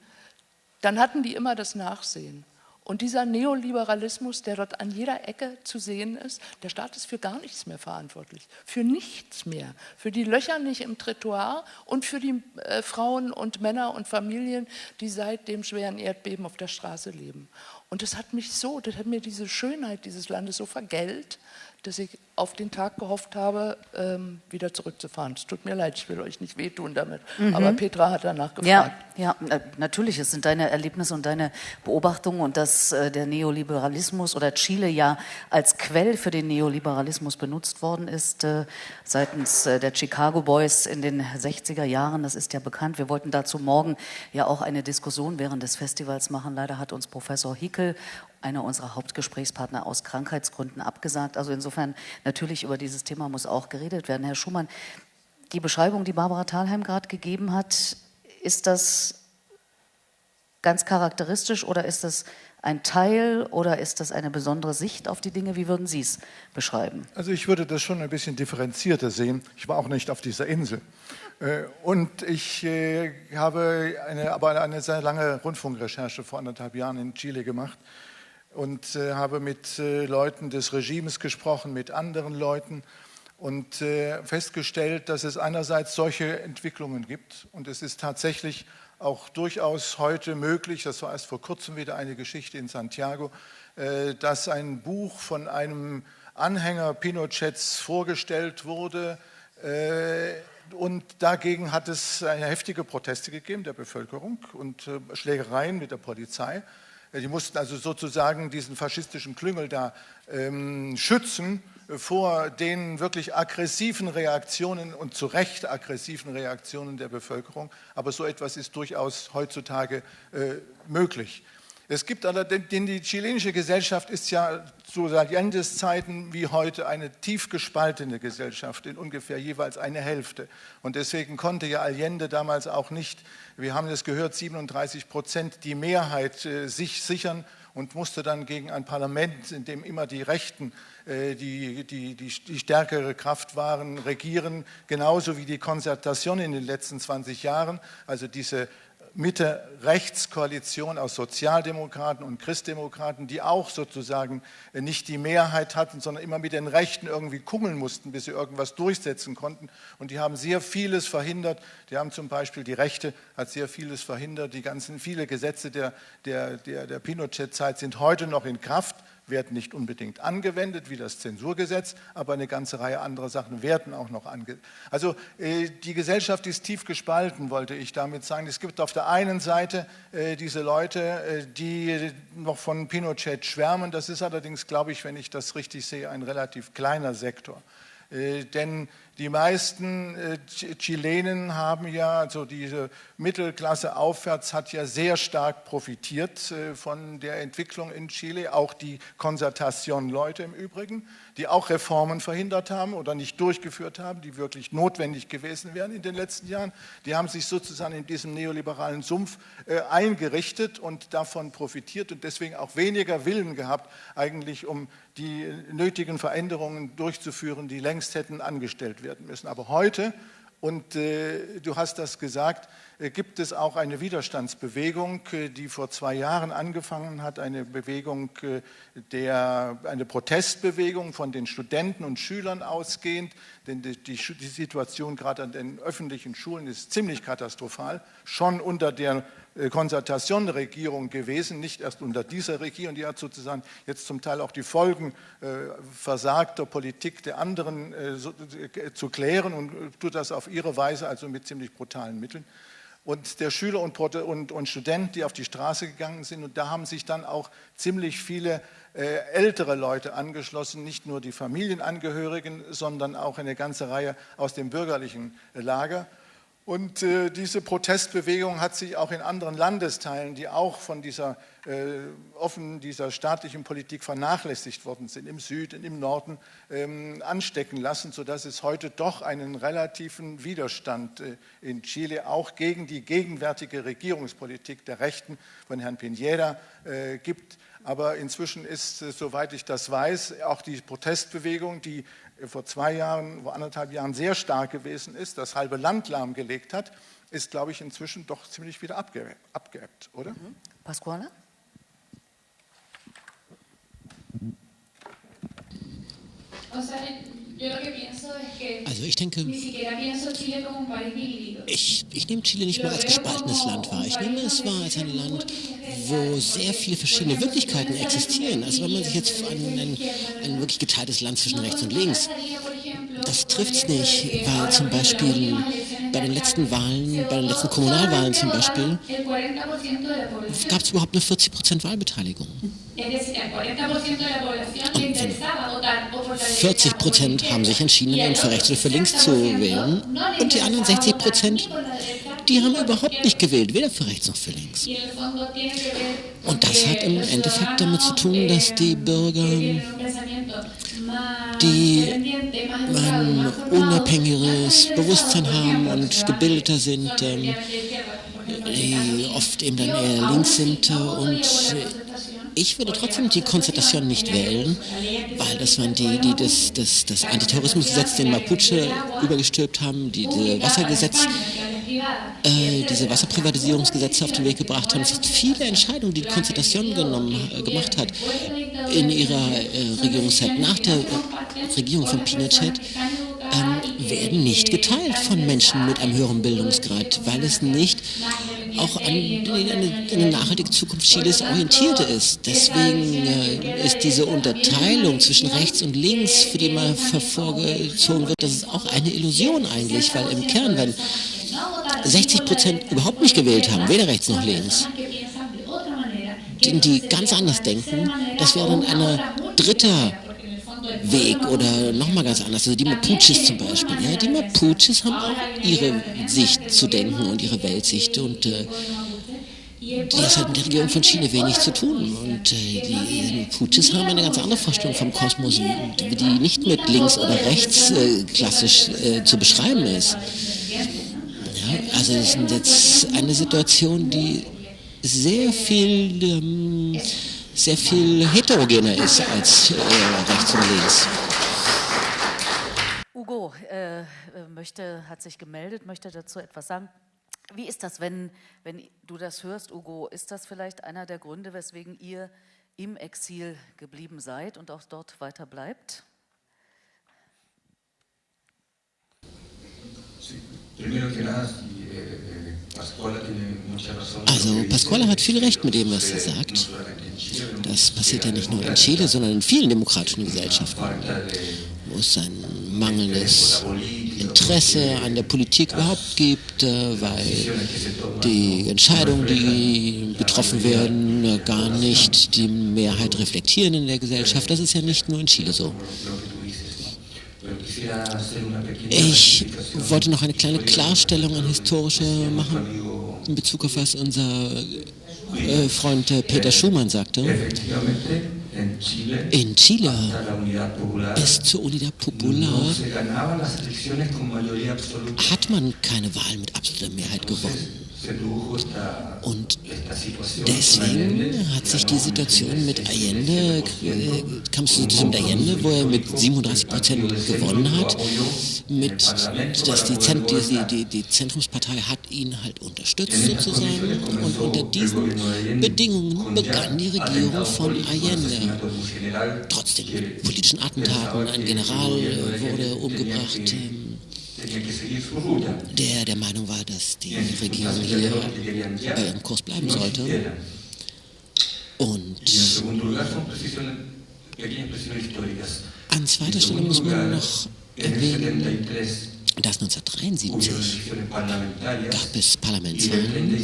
dann hatten die immer das Nachsehen. Und dieser Neoliberalismus, der dort an jeder Ecke zu sehen ist, der Staat ist für gar nichts mehr verantwortlich, für nichts mehr, für die Löcher nicht im Trottoir und für die äh, Frauen und Männer und Familien, die seit dem schweren Erdbeben auf der Straße leben. Und das hat mich so, das hat mir diese Schönheit dieses Landes so vergällt, dass ich auf den Tag gehofft habe, ähm, wieder zurückzufahren. Es tut mir leid, ich will euch nicht wehtun damit. Mhm. Aber Petra hat danach gefragt.
Ja, ja, natürlich, es sind deine Erlebnisse und deine Beobachtungen und dass äh, der Neoliberalismus oder Chile ja als Quell für den Neoliberalismus benutzt worden ist äh, seitens äh, der Chicago Boys in den 60er Jahren. Das ist ja bekannt. Wir wollten dazu morgen ja auch eine Diskussion während des Festivals machen. Leider hat uns Professor Hickel einer unserer Hauptgesprächspartner aus Krankheitsgründen abgesagt. Also insofern natürlich über dieses Thema muss auch geredet werden. Herr Schumann, die Beschreibung, die Barbara Thalheim gerade gegeben hat, ist das ganz charakteristisch oder ist das ein Teil oder ist das eine besondere Sicht auf die Dinge? Wie würden Sie es beschreiben?
Also ich würde das schon ein bisschen differenzierter sehen. Ich war auch nicht auf dieser Insel. Äh, und ich äh, habe eine, aber eine sehr lange Rundfunkrecherche vor anderthalb Jahren in Chile gemacht und äh, habe mit Leuten des Regimes gesprochen, mit anderen Leuten und festgestellt, dass es einerseits solche Entwicklungen gibt und es ist tatsächlich auch durchaus heute möglich, das war erst vor kurzem wieder eine Geschichte in Santiago, äh, dass ein Buch von einem Anhänger Pinochets vorgestellt wurde. Äh, und dagegen hat es heftige Proteste gegeben der Bevölkerung und äh, Schlägereien mit der Polizei. Die mussten also sozusagen diesen faschistischen Klüngel da ähm, schützen vor den wirklich aggressiven Reaktionen und zu Recht aggressiven Reaktionen der Bevölkerung. Aber so etwas ist durchaus heutzutage äh, möglich. Es gibt allerdings, denn die chilenische Gesellschaft ist ja zu Allende's Zeiten wie heute eine tief gespaltene Gesellschaft in ungefähr jeweils eine Hälfte. Und deswegen konnte ja Allende damals auch nicht, wir haben es gehört, 37 Prozent die Mehrheit äh, sich sichern und musste dann gegen ein Parlament, in dem immer die Rechten äh, die, die, die, die, stärkere Kraft waren, regieren, genauso wie die Konzertation in den letzten 20 Jahren, also diese Mitte-Rechts-Koalition aus Sozialdemokraten und Christdemokraten, die auch sozusagen nicht die Mehrheit hatten, sondern immer mit den Rechten irgendwie kummeln mussten, bis sie irgendwas durchsetzen konnten. Und die haben sehr vieles verhindert. Die haben zum Beispiel, die Rechte hat sehr vieles verhindert. Die ganzen, viele Gesetze der, der, der, der Pinochet-Zeit sind heute noch in Kraft werden nicht unbedingt angewendet, wie das Zensurgesetz, aber eine ganze Reihe anderer Sachen werden auch noch angewendet. Also äh, die Gesellschaft ist tief gespalten, wollte ich damit sagen. Es gibt auf der einen Seite äh, diese Leute, äh, die noch von Pinochet schwärmen. Das ist allerdings, glaube ich, wenn ich das richtig sehe, ein relativ kleiner Sektor. Denn die meisten äh, Chilenen haben ja, also diese Mittelklasse aufwärts hat ja sehr stark profitiert äh, von der Entwicklung in Chile, auch die Konzertation-Leute im Übrigen, die auch Reformen verhindert haben oder nicht durchgeführt haben, die wirklich notwendig gewesen wären in den letzten Jahren. Die haben sich sozusagen in diesem neoliberalen Sumpf äh, eingerichtet und davon profitiert und deswegen auch weniger Willen gehabt, eigentlich um die nötigen Veränderungen durchzuführen, die längst hätten angestellt werden müssen. Aber heute, und äh, du hast das gesagt, äh, gibt es auch eine Widerstandsbewegung, äh, die vor zwei Jahren angefangen hat, eine Bewegung, äh, der, eine Protestbewegung von den Studenten und Schülern ausgehend, denn die, die, die Situation gerade an den öffentlichen Schulen ist ziemlich katastrophal, schon unter der Konzertation-Regierung gewesen, nicht erst unter dieser Regierung, die hat sozusagen jetzt zum Teil auch die Folgen äh, versagter Politik der anderen äh, äh, zu klären und äh, tut das auf ihre Weise, also mit ziemlich brutalen Mitteln. Und der Schüler und, und, und Student, die auf die Straße gegangen sind, und da haben sich dann auch ziemlich viele äh, ältere Leute angeschlossen, nicht nur die Familienangehörigen, sondern auch eine ganze Reihe aus dem bürgerlichen Lager. Und äh, diese Protestbewegung hat sich auch in anderen Landesteilen, die auch von dieser äh, offen dieser staatlichen Politik vernachlässigt worden sind, im Süden, im Norden, ähm, anstecken lassen, sodass es heute doch einen relativen Widerstand äh, in Chile auch gegen die gegenwärtige Regierungspolitik der Rechten von Herrn Piñera äh, gibt. Aber inzwischen ist, äh, soweit ich das weiß, auch die Protestbewegung, die vor zwei Jahren, vor anderthalb Jahren sehr stark gewesen ist, das halbe Land lahmgelegt hat, ist, glaube ich, inzwischen doch ziemlich wieder abgeebbt, oder? Mhm.
Pasquale?
Also ich denke, ich, ich nehme Chile nicht mal als gespaltenes Land wahr. Ich nehme es wahr als ein Land, wo sehr viele verschiedene Wirklichkeiten existieren. Also wenn man sich jetzt an ein, ein wirklich geteiltes Land zwischen rechts und links, das trifft es nicht, weil zum Beispiel bei den letzten Wahlen, bei den letzten Kommunalwahlen zum Beispiel, gab es überhaupt nur 40 Prozent Wahlbeteiligung. Und 40 Prozent haben sich entschieden, für rechts oder für links zu wählen. Und die anderen 60 Prozent, die haben überhaupt nicht gewählt, weder für rechts noch für links. Und das hat im Endeffekt damit zu tun, dass die Bürger, die ein unabhängiges Bewusstsein haben und gebildeter sind, ähm, die oft eben dann eher links sind und Ich würde trotzdem die Konzentration nicht wählen, weil das waren die, die das, das, das Antiterrorismusgesetz, den Mapuche übergestülpt haben, die, die Wassergesetz äh, diese Wasserprivatisierungsgesetze auf den Weg gebracht haben. Es sind viele Entscheidungen, die die Konzentration genommen, äh, gemacht hat in ihrer äh, Regierungszeit. Nach der Regierung von Pinochet ähm, werden nicht geteilt von Menschen mit einem höheren Bildungsgrad, weil es nicht auch an eine, eine nachhaltige Zukunft Chiles orientiert ist. Deswegen äh, ist diese Unterteilung zwischen rechts und links, für die man vervorgezogen wird, das ist auch eine Illusion eigentlich, weil im Kern, wenn 60 Prozent überhaupt nicht gewählt haben, weder rechts noch links, die, die ganz anders denken, das wäre dann ein dritter Weg oder nochmal ganz anders. Also die Mapuches zum Beispiel. Ja, die Mapuches haben auch ihre Sicht zu denken und ihre Weltsicht und äh, das hat mit der Regierung von Chile wenig zu tun. Und äh, die Mapuches haben eine ganz andere Vorstellung vom Kosmos, die nicht mit links oder rechts äh, klassisch äh, zu beschreiben ist. Ja, also es ist jetzt eine Situation, die sehr viel, ähm, sehr viel heterogener ist als äh, rechts und links.
Ugo äh, äh, möchte, hat sich gemeldet, möchte dazu etwas sagen. Wie ist das, wenn, wenn du das hörst, Ugo? Ist das vielleicht einer der Gründe, weswegen ihr im Exil geblieben seid und auch dort weiter bleibt?
Eh,
also Pasquale hat viel recht mit dem, was er sagt. Das passiert ja nicht nur in Chile, sondern in vielen demokratischen Gesellschaften, wo es ein mangelndes Interesse an der Politik überhaupt gibt, äh, weil die Entscheidungen, die getroffen werden, äh, gar nicht die Mehrheit reflektieren in der Gesellschaft. Das ist ja nicht nur in Chile so. Ich wollte noch eine kleine Klarstellung an historische machen in Bezug auf was unser äh, Freund äh, Peter Schumann sagte. In Chile bis zur Unidad Popular hat man keine Wahl mit absoluter Mehrheit gewonnen. Und deswegen hat sich die Situation mit Allende, äh, kam es zu mit Allende, wo er mit 37 Prozent gewonnen hat, mit, dass die, Zent, die, die, die Zentrumspartei hat ihn halt unterstützt sozusagen und unter diesen Bedingungen begann die Regierung von Allende. Trotzdem politischen Attentaten, ein General wurde umgebracht. Der der Meinung war, dass die Regierung hier äh, im Kurs bleiben sollte. Und an zweiter Stelle muss man noch erwähnen, dass 1973 gab es Parlamentswahlen?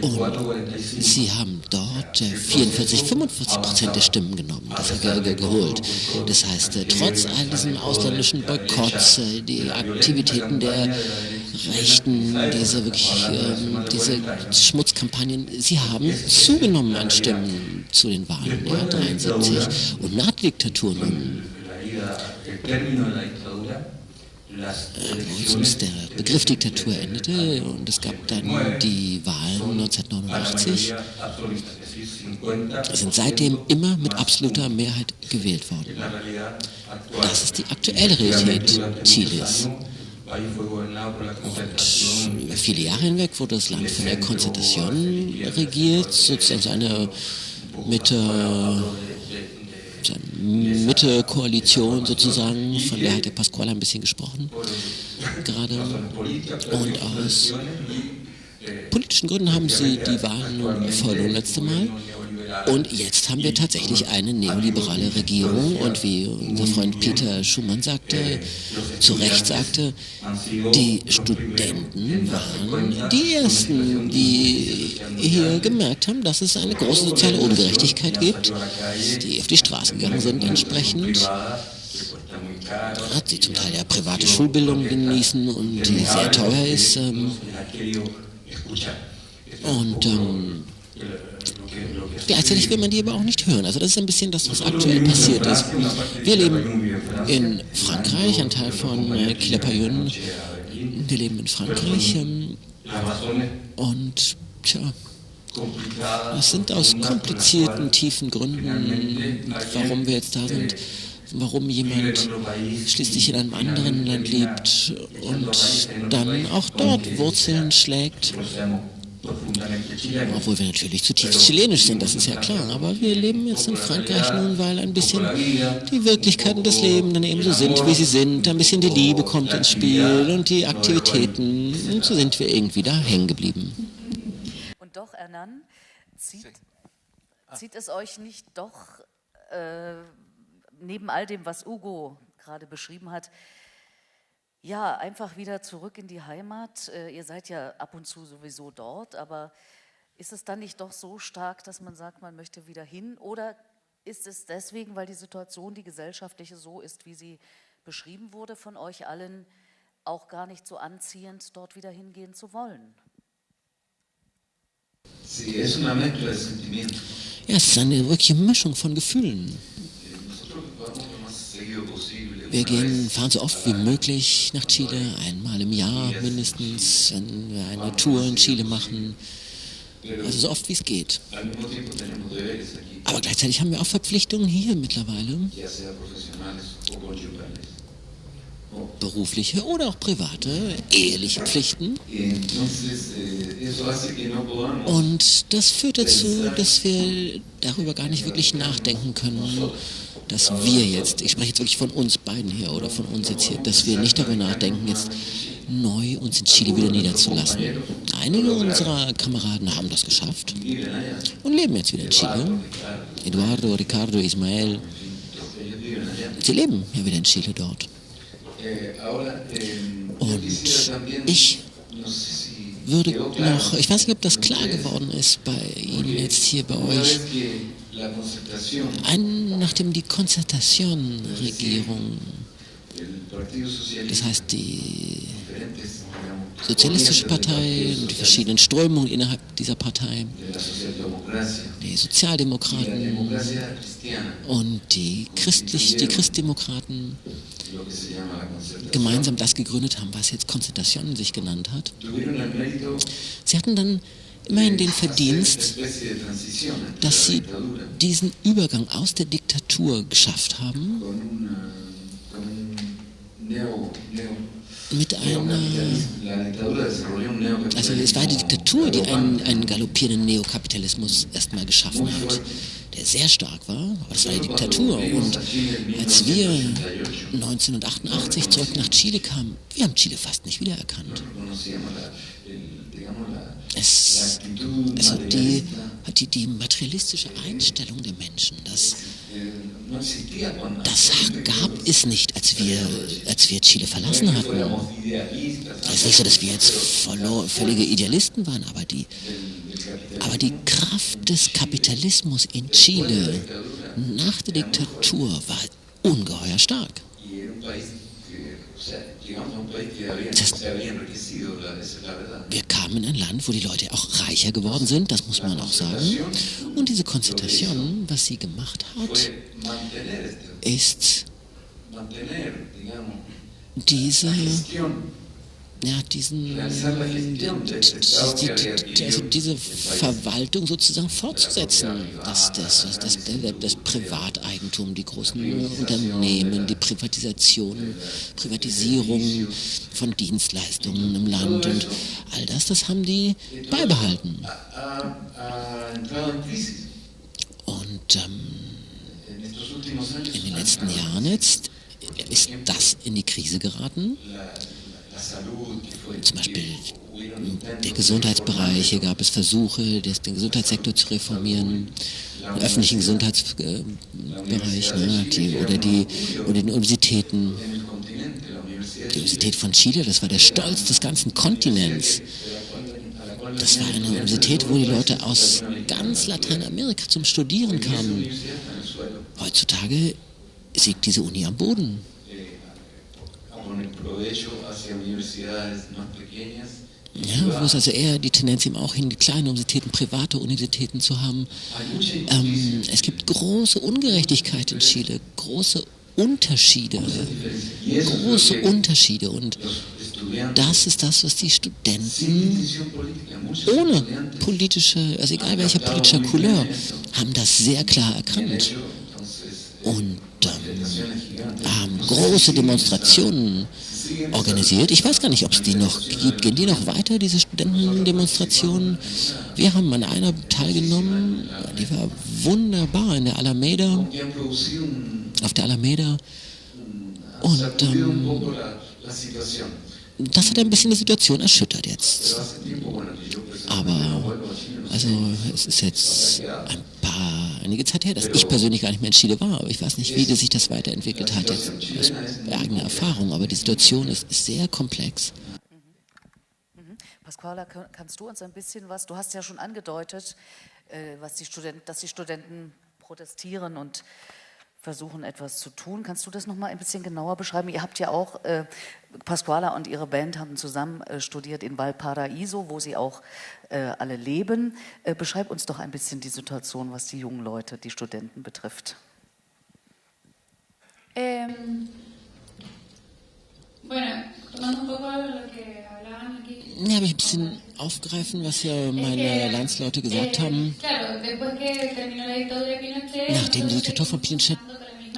und sie haben dort 44, 45 Prozent der Stimmen genommen, das geholt. Das heißt, äh, trotz all diesen ausländischen Boykotts, äh, die Aktivitäten der Rechten, diese wirklich, ähm, diese Schmutzkampagnen, sie haben zugenommen an Stimmen zu den Wahlen, ja, 73. Und nach der Diktatur nun als der Begriff Diktatur endete und es gab dann die Wahlen 1989, sind seitdem immer mit absoluter Mehrheit gewählt worden. Das ist die aktuelle Realität Chiles. Und über viele Jahre hinweg wurde das Land von der Konzentration regiert, sozusagen eine Mitte Mitte-Koalition sozusagen, von der hat der Pasquale ein bisschen gesprochen gerade. Und aus politischen Gründen haben sie die Wahlen verloren letzte Mal. Und jetzt haben wir tatsächlich eine neoliberale Regierung und wie unser Freund Peter Schumann sagte, zu Recht sagte, die Studenten waren die Ersten, die hier gemerkt haben, dass es eine große soziale Ungerechtigkeit gibt, die auf die Straße gegangen sind entsprechend hat sie zum Teil ja private Schulbildung genießen und die sehr teuer ist. Ähm, und ähm, Gleichzeitig will man die aber auch nicht hören. Also das ist ein bisschen das, was aktuell passiert ist. Wir leben in Frankreich, ein Teil von äh. Wir leben in Frankreich. Ähm, und tja, Es sind aus komplizierten, tiefen Gründen, warum wir jetzt da sind, warum jemand schließlich in einem anderen Land lebt und dann auch dort Wurzeln schlägt. Obwohl wir natürlich zutiefst chilenisch sind, das ist ja klar. Aber wir leben jetzt in Frankreich nun, weil ein bisschen die Wirklichkeiten des Lebens dann eben so sind, wie sie sind. Ein bisschen die Liebe kommt ins Spiel und die Aktivitäten. Und so sind wir irgendwie da hängen geblieben.
Und doch, Hernan, zieht, zieht es euch nicht doch äh, neben all dem, was Ugo gerade beschrieben hat, ja, einfach wieder zurück in die Heimat. Äh, ihr seid ja ab und zu sowieso dort, aber ist es dann nicht doch so stark, dass man sagt, man möchte wieder hin? Oder ist es deswegen, weil die Situation, die gesellschaftliche so ist, wie sie beschrieben wurde von euch allen, auch gar nicht so anziehend, dort wieder hingehen zu wollen?
Ja, es ist eine wirkliche Mischung von Gefühlen. Wir gehen, fahren so oft wie möglich nach Chile, einmal im Jahr mindestens, wenn wir eine Tour in Chile machen. Also so oft wie es geht. Aber gleichzeitig haben wir auch Verpflichtungen hier mittlerweile. Berufliche oder auch private, eheliche Pflichten. Und das führt dazu, dass wir darüber gar nicht wirklich nachdenken können, dass wir jetzt, ich spreche jetzt wirklich von uns beiden hier oder von uns jetzt hier, dass wir nicht darüber nachdenken, jetzt neu uns in Chile wieder niederzulassen. Einige unserer Kameraden haben das geschafft und leben jetzt wieder in Chile. Eduardo, Ricardo, Ismael, sie leben ja wieder in Chile dort. Und ich würde noch, ich weiß nicht, ob das klar geworden ist bei Ihnen jetzt hier bei euch, ein, nachdem die Konzertation-Regierung, das heißt die Sozialistische Partei und die verschiedenen Strömungen innerhalb dieser Partei, die Sozialdemokraten und die, Christlich, die Christdemokraten gemeinsam das gegründet haben, was jetzt Konzentration sich genannt hat. Sie hatten dann immerhin den Verdienst, dass sie diesen Übergang aus der Diktatur geschafft haben mit einer, also es war die Diktatur, die einen, einen galoppierenden Neokapitalismus erstmal geschaffen hat, der sehr stark war, aber das war die Diktatur. Und als wir 1988 zurück nach Chile kamen, wir haben Chile fast nicht wiedererkannt. Es, also die, die, die materialistische Einstellung der Menschen, das, das gab es nicht, als wir, als wir Chile verlassen hatten. Es ist nicht so, dass wir jetzt völlige Idealisten waren, aber die, aber die Kraft des Kapitalismus in Chile nach der Diktatur war ungeheuer stark. Das, wir kamen in ein Land, wo die Leute auch reicher geworden sind, das muss man auch sagen. Und diese Konzentration, was sie gemacht hat, ist diese ja, diesen, die, die, also diese Verwaltung sozusagen fortzusetzen. Das, das, das, das, Privateigentum, die großen Unternehmen, die Privatisation, Privatisierung von Dienstleistungen im Land und all das, das haben die beibehalten. Und ähm, in den letzten Jahren jetzt ist das in die Krise geraten. Zum Beispiel der Gesundheitsbereich, hier gab es Versuche, den Gesundheitssektor zu reformieren, den öffentlichen Gesundheitsbereich ne, die, oder, die, oder die Universitäten. Die Universität von Chile, das war der Stolz des ganzen Kontinents. Das war eine Universität, wo die Leute aus ganz Lateinamerika zum Studieren kamen. Heutzutage siegt diese Uni am Boden. Ja, wo es also eher die Tendenz eben auch hin, die kleinen Universitäten, private Universitäten zu haben. Ähm, es gibt große Ungerechtigkeit in Chile, große Unterschiede, große Unterschiede und das ist das, was die Studenten ohne politische, also egal welcher politischer Couleur, haben das sehr klar erkannt. Und haben große Demonstrationen organisiert. Ich weiß gar nicht, ob es die noch gibt. Gehen die noch weiter, diese Studentendemonstrationen? Wir haben an einer teilgenommen, die war wunderbar in der Alameda, auf der Alameda. Und ähm, das hat ein bisschen die Situation erschüttert jetzt. Aber also es ist jetzt ein paar, einige Zeit her, dass ich persönlich gar nicht mehr in Chile war, aber ich weiß nicht, wie sich das weiterentwickelt hat, jetzt aus eigener Erfahrung, aber die Situation ist, sehr komplex.
Mhm. Mhm. Pasquala, kannst du uns ein bisschen was, du hast ja schon angedeutet, äh, was die Studenten, dass die Studenten protestieren und versuchen, etwas zu tun. Kannst du das noch mal ein bisschen genauer beschreiben? Ihr habt ja auch, äh, Pasquala und ihre Band haben zusammen äh, studiert in Valparaiso, wo sie auch äh, alle leben. Äh, beschreib uns doch ein bisschen die Situation, was die jungen Leute, die Studenten betrifft. Ähm.
Ja, ich ein bisschen aufgreifen, was ja meine Landsleute gesagt haben. Nachdem die Diktatur von Pinochet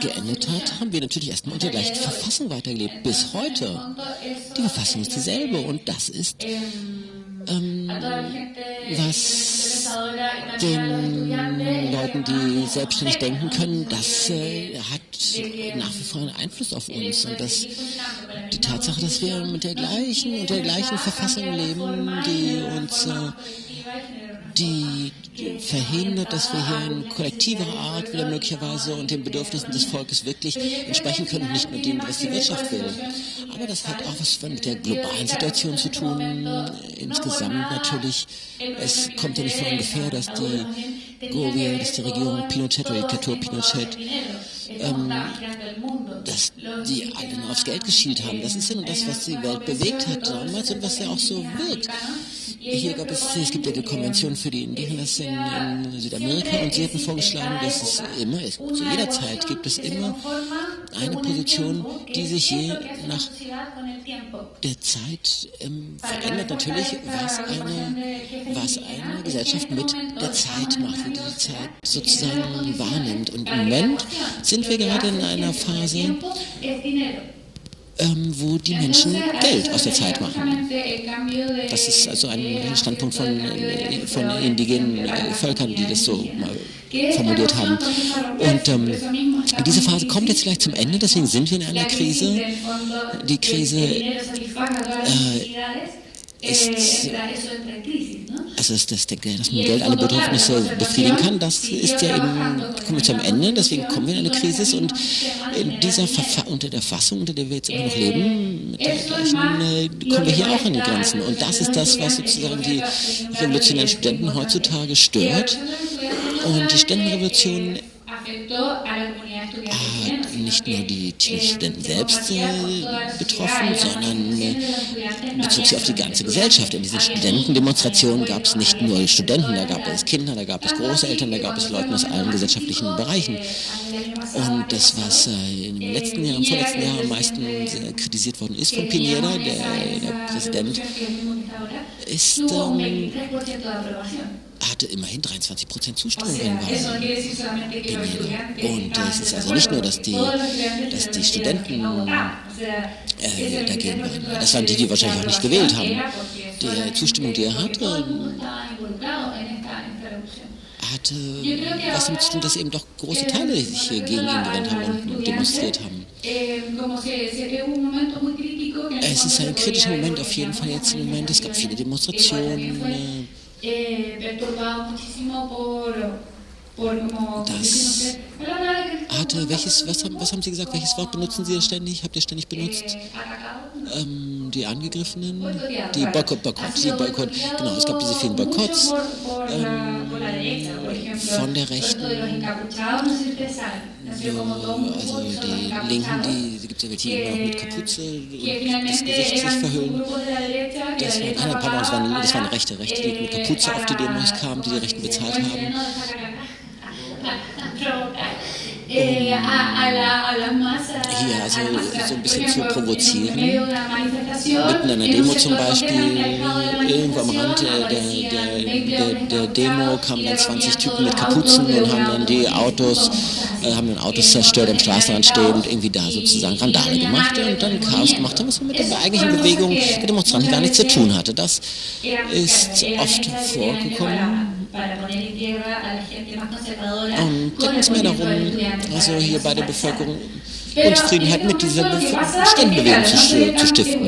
geendet hat, haben wir natürlich erstmal unter der gleichen Verfassung weitergelebt. Bis heute. Die Verfassung ist dieselbe und das ist ähm, was den Leuten, die selbstständig denken können, das äh, hat nach wie vor einen Einfluss auf uns. Und das, die Tatsache, dass wir mit der gleichen und der gleichen Verfassung leben, die uns äh, die verhindert, dass wir hier in kollektiver Art wieder möglicherweise und den Bedürfnissen des Volkes wirklich entsprechen können, nicht nur dem, was die Wirtschaft will. Aber das hat auch was mit der globalen Situation zu tun. Insgesamt natürlich. Es kommt ja nicht von ungefähr, dass die Gobia, dass die Regierung Pinochet oder Diktatur Pinochet ähm, dass die alle nur aufs Geld geschielt haben. Das ist ja nur das, was die Welt bewegt hat damals und was ja auch so wird. Hier gab es, es gibt ja die Konvention für die Indigenas in, in Südamerika und sie hatten vorgeschlagen, dass es immer zu jeder Zeit gibt es immer eine Position, die sich je nach der Zeit ähm, verändert natürlich, was eine, was eine Gesellschaft mit der Zeit macht, wie die Zeit sozusagen wahrnimmt. Und im Moment sind wir gerade in einer Phase, ähm, wo die Menschen Geld aus der Zeit machen. Das ist also ein Standpunkt von, von indigenen äh, Völkern, die das so mal formuliert haben. Und ähm, diese Phase kommt jetzt vielleicht zum Ende, deswegen sind wir in einer Krise. Die Krise äh, ist also dass, dass, der, dass man Geld alle Bedürfnisse befriedigen kann, das ist ja eben, kommen wir zum Ende, deswegen kommen wir in eine Krise und in dieser Verfa unter der Fassung, unter der wir jetzt immer noch leben, mit der gleichen, kommen wir hier auch an die Grenzen. Und das ist das, was sozusagen die revolutionären Studenten heutzutage stört. Und die Studentenrevolution hat nicht nur die Studenten selbst äh, betroffen, sondern äh, bezog sich auf die ganze Gesellschaft. In diesen Studentendemonstrationen gab es nicht nur Studenten, da gab es Kinder, da gab es Großeltern, da gab es Leute aus allen gesellschaftlichen Bereichen. Und das, was äh, im letzten Jahr, im vorletzten Jahr am meisten kritisiert worden ist von Pineda, der, der Präsident, ist ähm, hatte immerhin 23 Prozent Zustimmung in Und es ist also nicht nur, dass die, dass die Studenten äh, dagegen waren. Das waren die, die wahrscheinlich auch nicht gewählt haben. Die Zustimmung, die er hatte, hatte was damit zu tun, dass eben doch große Teile sich hier gegen ihn gewandt haben und demonstriert haben. Es ist ein kritischer Moment auf jeden Fall jetzt im Moment. Es gab viele Demonstrationen. eh, perturbado muchísimo por Das hatte, welches, was haben, was haben Sie gesagt, welches Wort benutzen Sie ständig, habt ihr ständig benutzt? Ähm, die Angegriffenen, die Boykott, Boykott, die Boykott, genau, es gab diese vielen Boykotts ähm, von der Rechten, also die Linken, die, die gibt es ja welche, die immer mit Kapuze und das Gesicht sich verhüllen. Das waren, ah, pardon, das waren, das waren rechte, Rechte, die mit Kapuze auf die Demos kamen, die die Rechten bezahlt haben. Hier also so ein bisschen zu provozieren. In einer Demo zum Beispiel, irgendwo am Rand der, der, der, der Demo kamen dann 20 Typen mit Kapuzen und haben dann die Autos, äh, haben dann Autos zerstört, am Straßenrand stehen und irgendwie da sozusagen Randale gemacht und dann Chaos gemacht haben, was mit der eigentlichen Bewegung der Demonstranten gar nichts zu tun hatte. Das ist oft vorgekommen. Da ging es mehr darum, also hier bei der Bevölkerung Unzufriedenheit mit dieser Ständenbewegung zu stiften.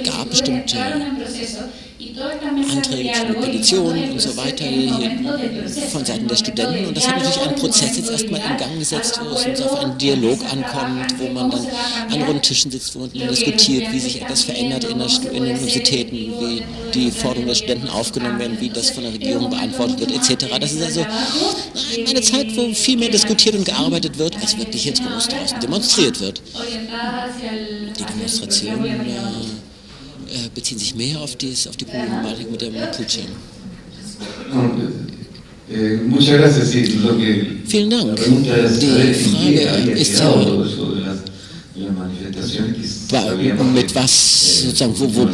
Es gab bestimmte Anträge Petitionen und so weiter von Seiten der Studenten. Und das hat natürlich einen Prozess jetzt erstmal in Gang gesetzt, wo es uns auf einen Dialog ankommt, wo man dann an runden Tischen sitzt, man diskutiert, wie sich etwas verändert in, der, in den Universitäten, wie die Forderungen der Studenten aufgenommen werden, wie das von der Regierung beantwortet wird, etc. Das ist also eine Zeit, wo viel mehr diskutiert und gearbeitet wird, als wirklich jetzt groß draußen demonstriert wird. Die Demonstration äh, äh, beziehen sich mehr auf, dies, auf die Problematik mit der Mapuche. Vielen Dank. Die Frage ist ja, mit was, sozusagen, wo, wo,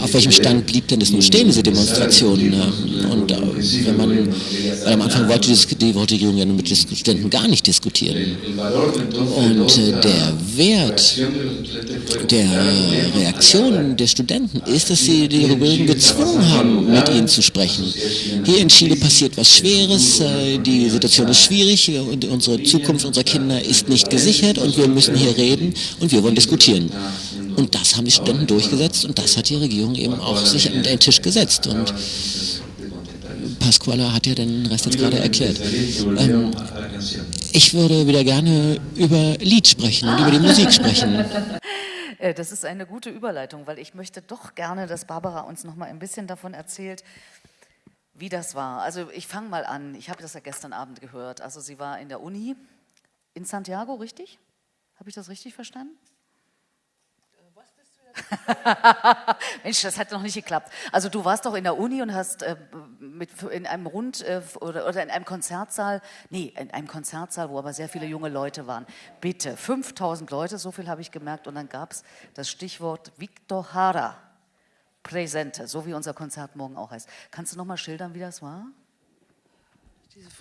auf welchem Stand blieb denn das nun stehen, diese Demonstration? Ne? Und äh, wenn man, weil am Anfang wollte die, die Regierung ja mit den Studenten gar nicht diskutieren. Und äh, der Wert der Reaktion der Studenten ist, dass sie die Regierung gezwungen haben, mit ihnen zu sprechen. Hier in Chile passiert was Schweres, äh, die Situation ist schwierig und unsere Zukunft unserer Kinder ist nicht gesichert und wir müssen hier reden und wir wollen diskutieren. Und das haben die Studenten durchgesetzt und das hat die Regierung eben auch sich an den Tisch gesetzt. Und Pasquala hat ja den Rest jetzt gerade erklärt. Ähm, ich würde wieder gerne über Lied sprechen und über die Musik sprechen.
Äh, das ist eine gute Überleitung, weil ich möchte doch gerne, dass Barbara uns noch mal ein bisschen davon erzählt, wie das war. Also ich fange mal an. Ich habe das ja gestern Abend gehört. Also sie war in der Uni in Santiago, richtig? Habe ich das richtig verstanden? Mensch, das hat noch nicht geklappt. Also du warst doch in der Uni und hast äh, mit, in einem Rund äh, oder, oder, in einem Konzertsaal, nee, in einem Konzertsaal, wo aber sehr viele junge Leute waren. Bitte, 5000 Leute, so viel habe ich gemerkt. Und dann gab es das Stichwort Victor Hara, Präsente, so wie unser Konzert morgen auch heißt. Kannst du noch mal schildern, wie das war?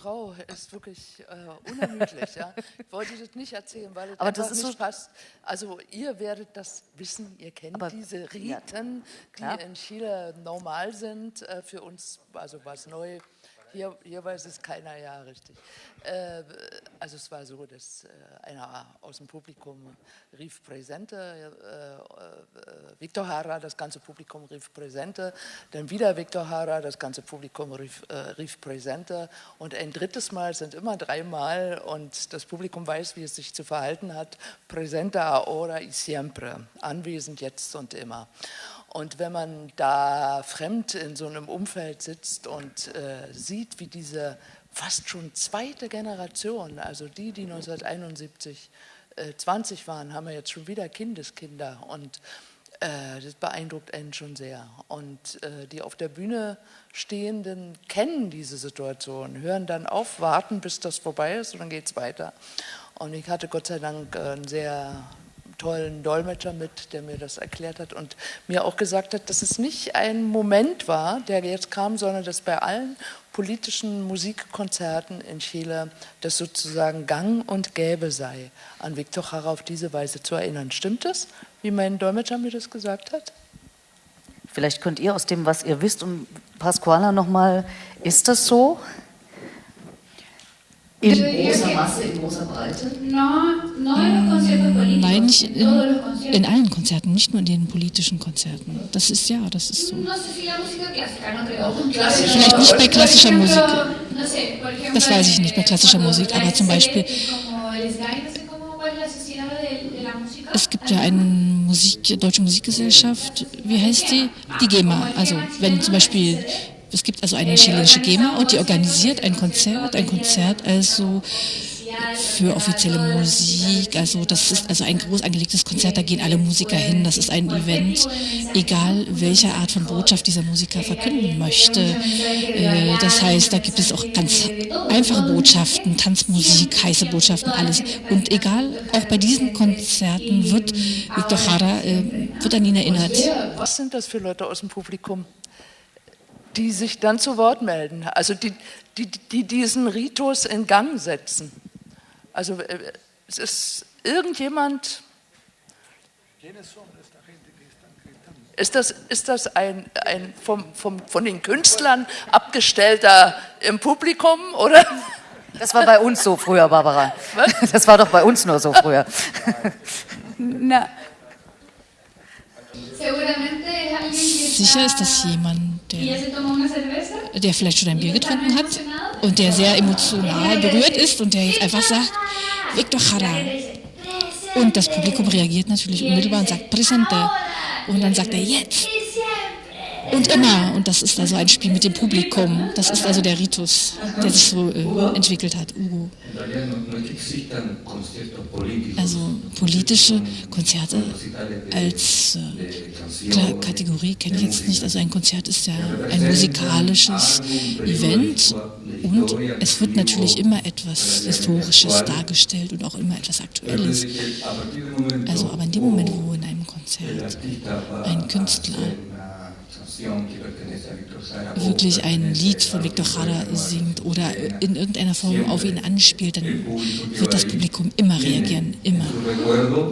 Frau ist wirklich äh, unermüdlich. ja. Ich wollte das nicht erzählen, weil es
aber das ist
nicht
so
passt. Also ihr werdet das wissen, ihr kennt
Aber-
diese
ja,
Riten,
klar.
die in Chile normal sind. Äh, für uns also was neu. Hier, hier weiß es keiner ja richtig. Äh, also es war so, dass äh, einer aus dem Publikum rief Präsente, äh, äh, Victor Hara, das ganze Publikum rief Präsente, dann wieder Victor Hara, das ganze Publikum rief, äh, rief Präsente und ein drittes Mal sind immer dreimal und das Publikum weiß, wie es sich zu verhalten hat, Präsente ahora y siempre, anwesend jetzt und immer. Und wenn man da fremd in so einem Umfeld sitzt und äh, sieht, wie diese fast schon zweite Generation, also die, die 1971 äh, 20 waren, haben wir jetzt schon wieder Kindeskinder und äh, das beeindruckt einen schon sehr. Und äh, die auf der Bühne Stehenden kennen diese Situation, hören dann auf, warten, bis das vorbei ist und dann geht es weiter. Und ich hatte Gott sei Dank äh, einen sehr tollen Dolmetscher mit, der mir das erklärt hat und mir auch gesagt hat, dass es nicht ein Moment war, der jetzt kam, sondern dass bei allen politischen Musikkonzerten in Chile das sozusagen gang und gäbe sei, an Victor Jara auf diese Weise zu erinnern. Stimmt das, wie mein Dolmetscher mir das gesagt hat?
Vielleicht könnt ihr aus dem, was ihr wisst, und Pasquala nochmal, ist das so? In großer Masse, in großer Breite?
Nein, nicht in, in allen Konzerten, nicht nur in den politischen Konzerten. Das ist ja, das ist so.
Vielleicht
nicht bei klassischer Musik. Das weiß ich nicht bei klassischer Musik, aber zum Beispiel es gibt ja eine Musik, deutsche Musikgesellschaft, wie heißt die? Die GEMA. Also wenn zum Beispiel es gibt also eine chilenische GEMA und die organisiert ein Konzert, ein Konzert also für offizielle Musik. Also das ist also ein groß angelegtes Konzert, da gehen alle Musiker hin. Das ist ein Event, egal welche Art von Botschaft dieser Musiker verkünden möchte. Äh, das heißt, da gibt es auch ganz einfache Botschaften, Tanzmusik, heiße Botschaften, alles. Und egal, auch bei diesen Konzerten wird Victor Jara äh, wird an ihn erinnert.
Was sind das für Leute aus dem Publikum? Die sich dann zu Wort melden, also die, die, die diesen Ritus in Gang setzen. Also äh, es ist irgendjemand. Ist das, ist das ein, ein vom, vom, von den Künstlern abgestellter im Publikum oder?
Das war bei uns so früher, Barbara. Was? Das war doch bei uns nur so früher.
Na. Sicher ist das jemand, der, der vielleicht schon ein Bier getrunken hat und der sehr emotional berührt ist und der jetzt einfach sagt, Victor Jara. Und das Publikum reagiert natürlich unmittelbar und sagt Presente. Und dann sagt er jetzt. Und immer. Und das ist also ein Spiel mit dem Publikum. Das ist also der Ritus, der sich so äh, entwickelt hat. Ugo. Also politische Konzerte als äh, Kategorie kenne ich jetzt nicht. Also ein Konzert ist ja ein musikalisches Event und es wird natürlich immer etwas Historisches dargestellt und auch immer etwas Aktuelles. Also aber in dem Moment, wo in einem Konzert ein Künstler wirklich ein Lied von Victor Jara singt oder in irgendeiner Form auf ihn anspielt, dann wird das Publikum immer reagieren, immer.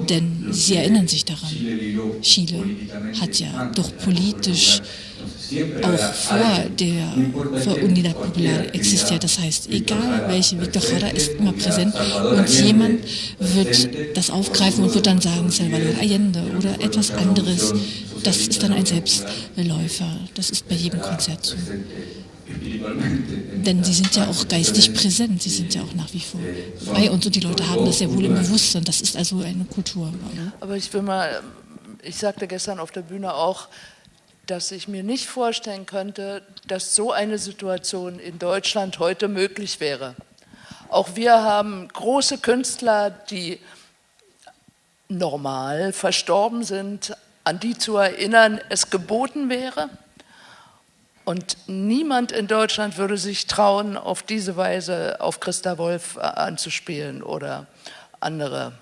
Denn sie erinnern sich daran. Chile hat ja doch politisch auch vor der vor Unidad Popular existiert. Das heißt, egal welche Victor Jara ist immer präsent und jemand wird das aufgreifen und wird dann sagen, Salvador Allende oder etwas anderes. Das ist dann ein Selbstläufer. Das ist bei jedem Konzert so. Denn sie sind ja auch geistig präsent, sie sind ja auch nach wie vor bei uns und die Leute haben das ja wohl im Bewusstsein. Das ist also eine Kultur.
Aber ich will mal, ich sagte gestern auf der Bühne auch, dass ich mir nicht vorstellen könnte, dass so eine Situation in Deutschland heute möglich wäre. Auch wir haben große Künstler, die normal verstorben sind, an die zu erinnern, es geboten wäre. Und niemand in Deutschland würde sich trauen, auf diese Weise auf Christa Wolf anzuspielen oder andere.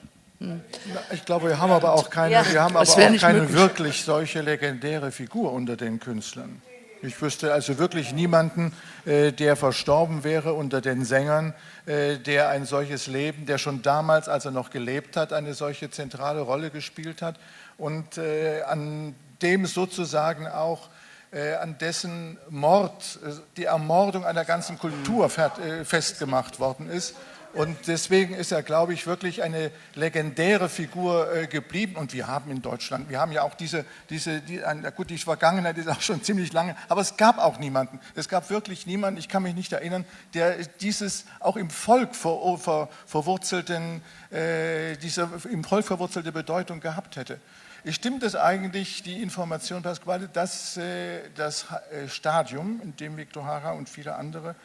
Ich glaube, wir haben aber auch keine, ja, wir haben aber auch keine wirklich solche legendäre Figur unter den Künstlern. Ich wüsste also wirklich niemanden, äh, der verstorben wäre unter den Sängern, äh, der ein solches Leben, der schon damals, als er noch gelebt hat, eine solche zentrale Rolle gespielt hat und äh, an dem sozusagen auch äh, an dessen Mord, äh, die Ermordung einer ganzen Kultur festgemacht worden ist. Und deswegen ist er, glaube ich, wirklich eine legendäre Figur äh, geblieben. Und wir haben in Deutschland, wir haben ja auch diese, diese die, gut, die Vergangenheit ist auch schon ziemlich lange, aber es gab auch niemanden. Es gab wirklich niemanden, ich kann mich nicht erinnern, der dieses auch im Volk ver, ver, verwurzelten, äh, diese im Volk verwurzelte Bedeutung gehabt hätte. Stimmt es eigentlich, die Information, Pasquale, dass äh, das äh, Stadium, in dem Victor Hara und viele andere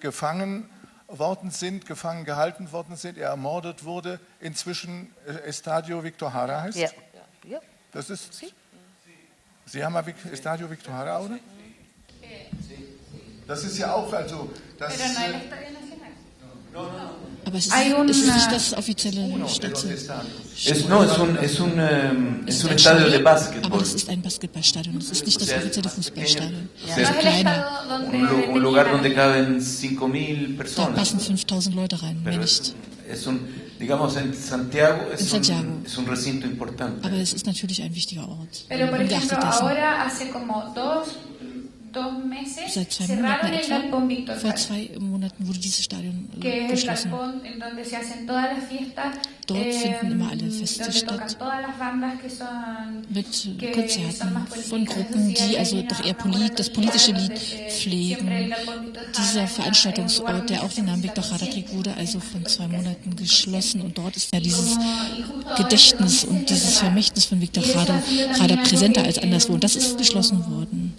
gefangen worden sind, gefangen gehalten worden sind, er ermordet wurde, inzwischen äh, Estadio Victor Hara heißt? Ja. ja. Das ist. Sie haben Estadio Victor Hara, oder? Das ist ja auch, also. Das,
aber es ist, es ist nicht das offizielle Stadion.
Es, no, es un, es un, um, es un estadio de básquetbol.
Aber es ist ein Basketballstadion, es ist nicht das offizielle Fußballstadion.
Es ist kleiner. Un, un lugar donde caben 5.000 personas.
Da passen 5.000 Leute rein, mehr nicht.
Es un, digamos, en Santiago, es, Santiago. Un, es un recinto importante.
Aber es ist natürlich ein wichtiger Ort.
Pero, por ejemplo, ahora hace como dos
Seit zwei Monaten etwa, vor zwei Monaten wurde dieses Stadion äh, geschlossen. Dort eh, finden immer alle Feste statt mit Konzerten von Gruppen, die also doch eher polit, das politische Lied pflegen. Dieser Veranstaltungsort, der auch den Namen Victor Jara trägt, wurde also von zwei Monaten geschlossen und dort ist ja dieses Gedächtnis und dieses Vermächtnis von Victor Jara präsenter als anderswo und das ist geschlossen worden.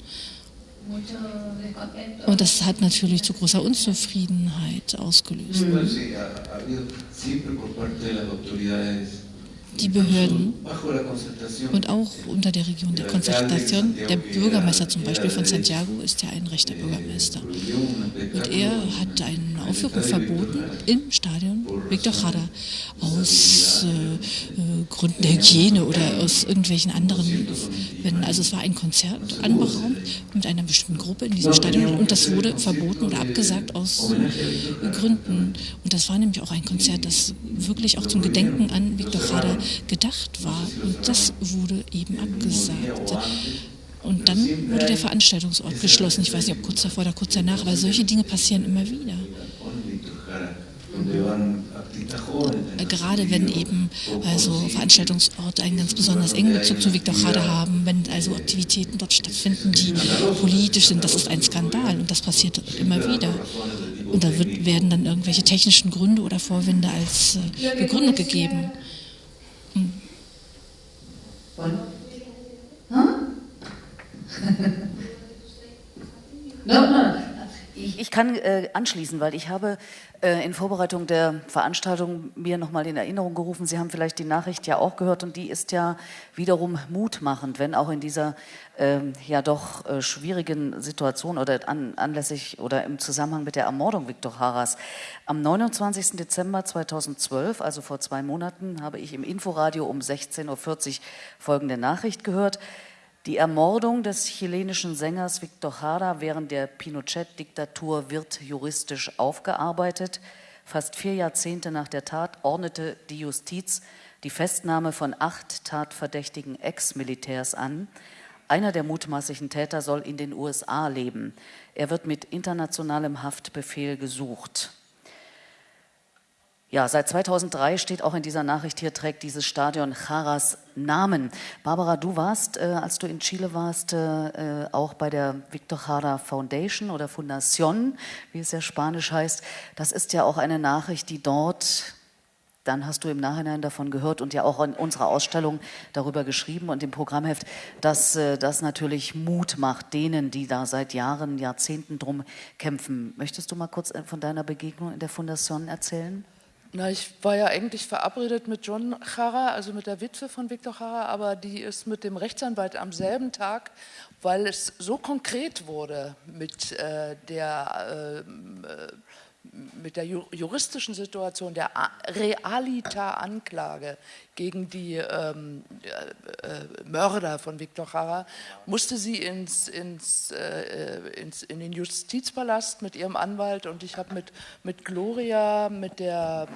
Und das hat natürlich zu großer Unzufriedenheit ausgelöst die Behörden und auch unter der Region der Konzentration. Der Bürgermeister zum Beispiel von Santiago ist ja ein rechter Bürgermeister. Und er hat eine Aufführung verboten im Stadion Victor Jara aus äh, äh, Gründen der Hygiene oder aus irgendwelchen anderen Wenn, Also es war ein Konzert anberaumt mit einer bestimmten Gruppe in diesem Stadion und das wurde verboten oder abgesagt aus äh, Gründen. Und das war nämlich auch ein Konzert, das wirklich auch zum Gedenken an Victor Jara gedacht war. Und das wurde eben abgesagt. Und dann wurde der Veranstaltungsort geschlossen. Ich weiß nicht, ob kurz davor oder kurz danach, aber solche Dinge passieren immer wieder. Gerade wenn eben also Veranstaltungsorte einen ganz besonders engen Bezug zu Victor Jade haben, wenn also Aktivitäten dort stattfinden, die politisch sind, das ist ein Skandal und das passiert immer wieder. Und da wird, werden dann irgendwelche technischen Gründe oder Vorwände als äh, Begründung gegeben. Hm.
no, no. Ich, ich kann äh, anschließen, weil ich habe in Vorbereitung der Veranstaltung mir nochmal in Erinnerung gerufen, Sie haben vielleicht die Nachricht ja auch gehört und die ist ja wiederum mutmachend, wenn auch in dieser äh, ja doch äh, schwierigen Situation oder an, anlässlich oder im Zusammenhang mit der Ermordung Viktor Haras. Am 29. Dezember 2012, also vor zwei Monaten, habe ich im Inforadio um 16.40 Uhr folgende Nachricht gehört. Die Ermordung des chilenischen Sängers Victor Jara während der Pinochet-Diktatur wird juristisch aufgearbeitet. Fast vier Jahrzehnte nach der Tat ordnete die Justiz die Festnahme von acht tatverdächtigen Ex-Militärs an. Einer der mutmaßlichen Täter soll in den USA leben. Er wird mit internationalem Haftbefehl gesucht. Ja, seit 2003 steht auch in dieser Nachricht hier, trägt dieses Stadion Jaras Namen. Barbara, du warst, äh, als du in Chile warst, äh, auch bei der Victor Jara Foundation oder Fundación, wie es ja spanisch heißt. Das ist ja auch eine Nachricht, die dort, dann hast du im Nachhinein davon gehört und ja auch in unserer Ausstellung darüber geschrieben und im Programmheft, dass äh, das natürlich Mut macht denen, die da seit Jahren, Jahrzehnten drum kämpfen. Möchtest du mal kurz äh, von deiner Begegnung in der Fundación erzählen?
Na, ich war ja eigentlich verabredet mit John Jara, also mit der Witwe von Victor Jara, aber die ist mit dem Rechtsanwalt am selben Tag, weil es so konkret wurde mit äh, der äh, mit der juristischen Situation der Realita-Anklage gegen die ähm, äh, äh, Mörder von Viktor Jara, musste sie ins, ins, äh, ins, in den Justizpalast mit ihrem Anwalt und ich habe mit, mit Gloria, mit der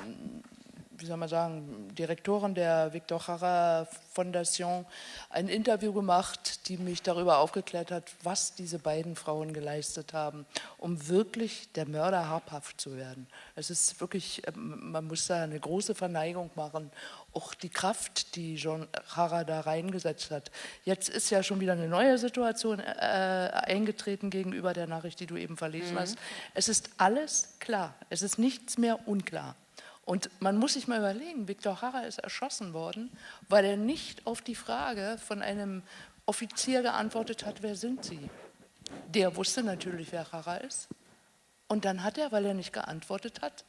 wie soll man sagen, Direktorin der Victor Jara Fondation ein Interview gemacht, die mich darüber aufgeklärt hat, was diese beiden Frauen geleistet haben, um wirklich der Mörder habhaft zu werden. Es ist wirklich, ähm, man muss da eine große Verneigung machen, auch die Kraft, die John Jara da reingesetzt hat. Jetzt ist ja schon wieder eine neue Situation äh, eingetreten gegenüber der Nachricht, die du eben verlesen mhm. hast. Es ist alles klar, es ist nichts mehr unklar. Und man muss sich mal überlegen, Viktor Jara ist erschossen worden, weil er nicht auf die Frage von einem Offizier geantwortet hat, wer sind Sie? Der wusste natürlich, wer Jara ist. Und dann hat er, weil er nicht geantwortet hat,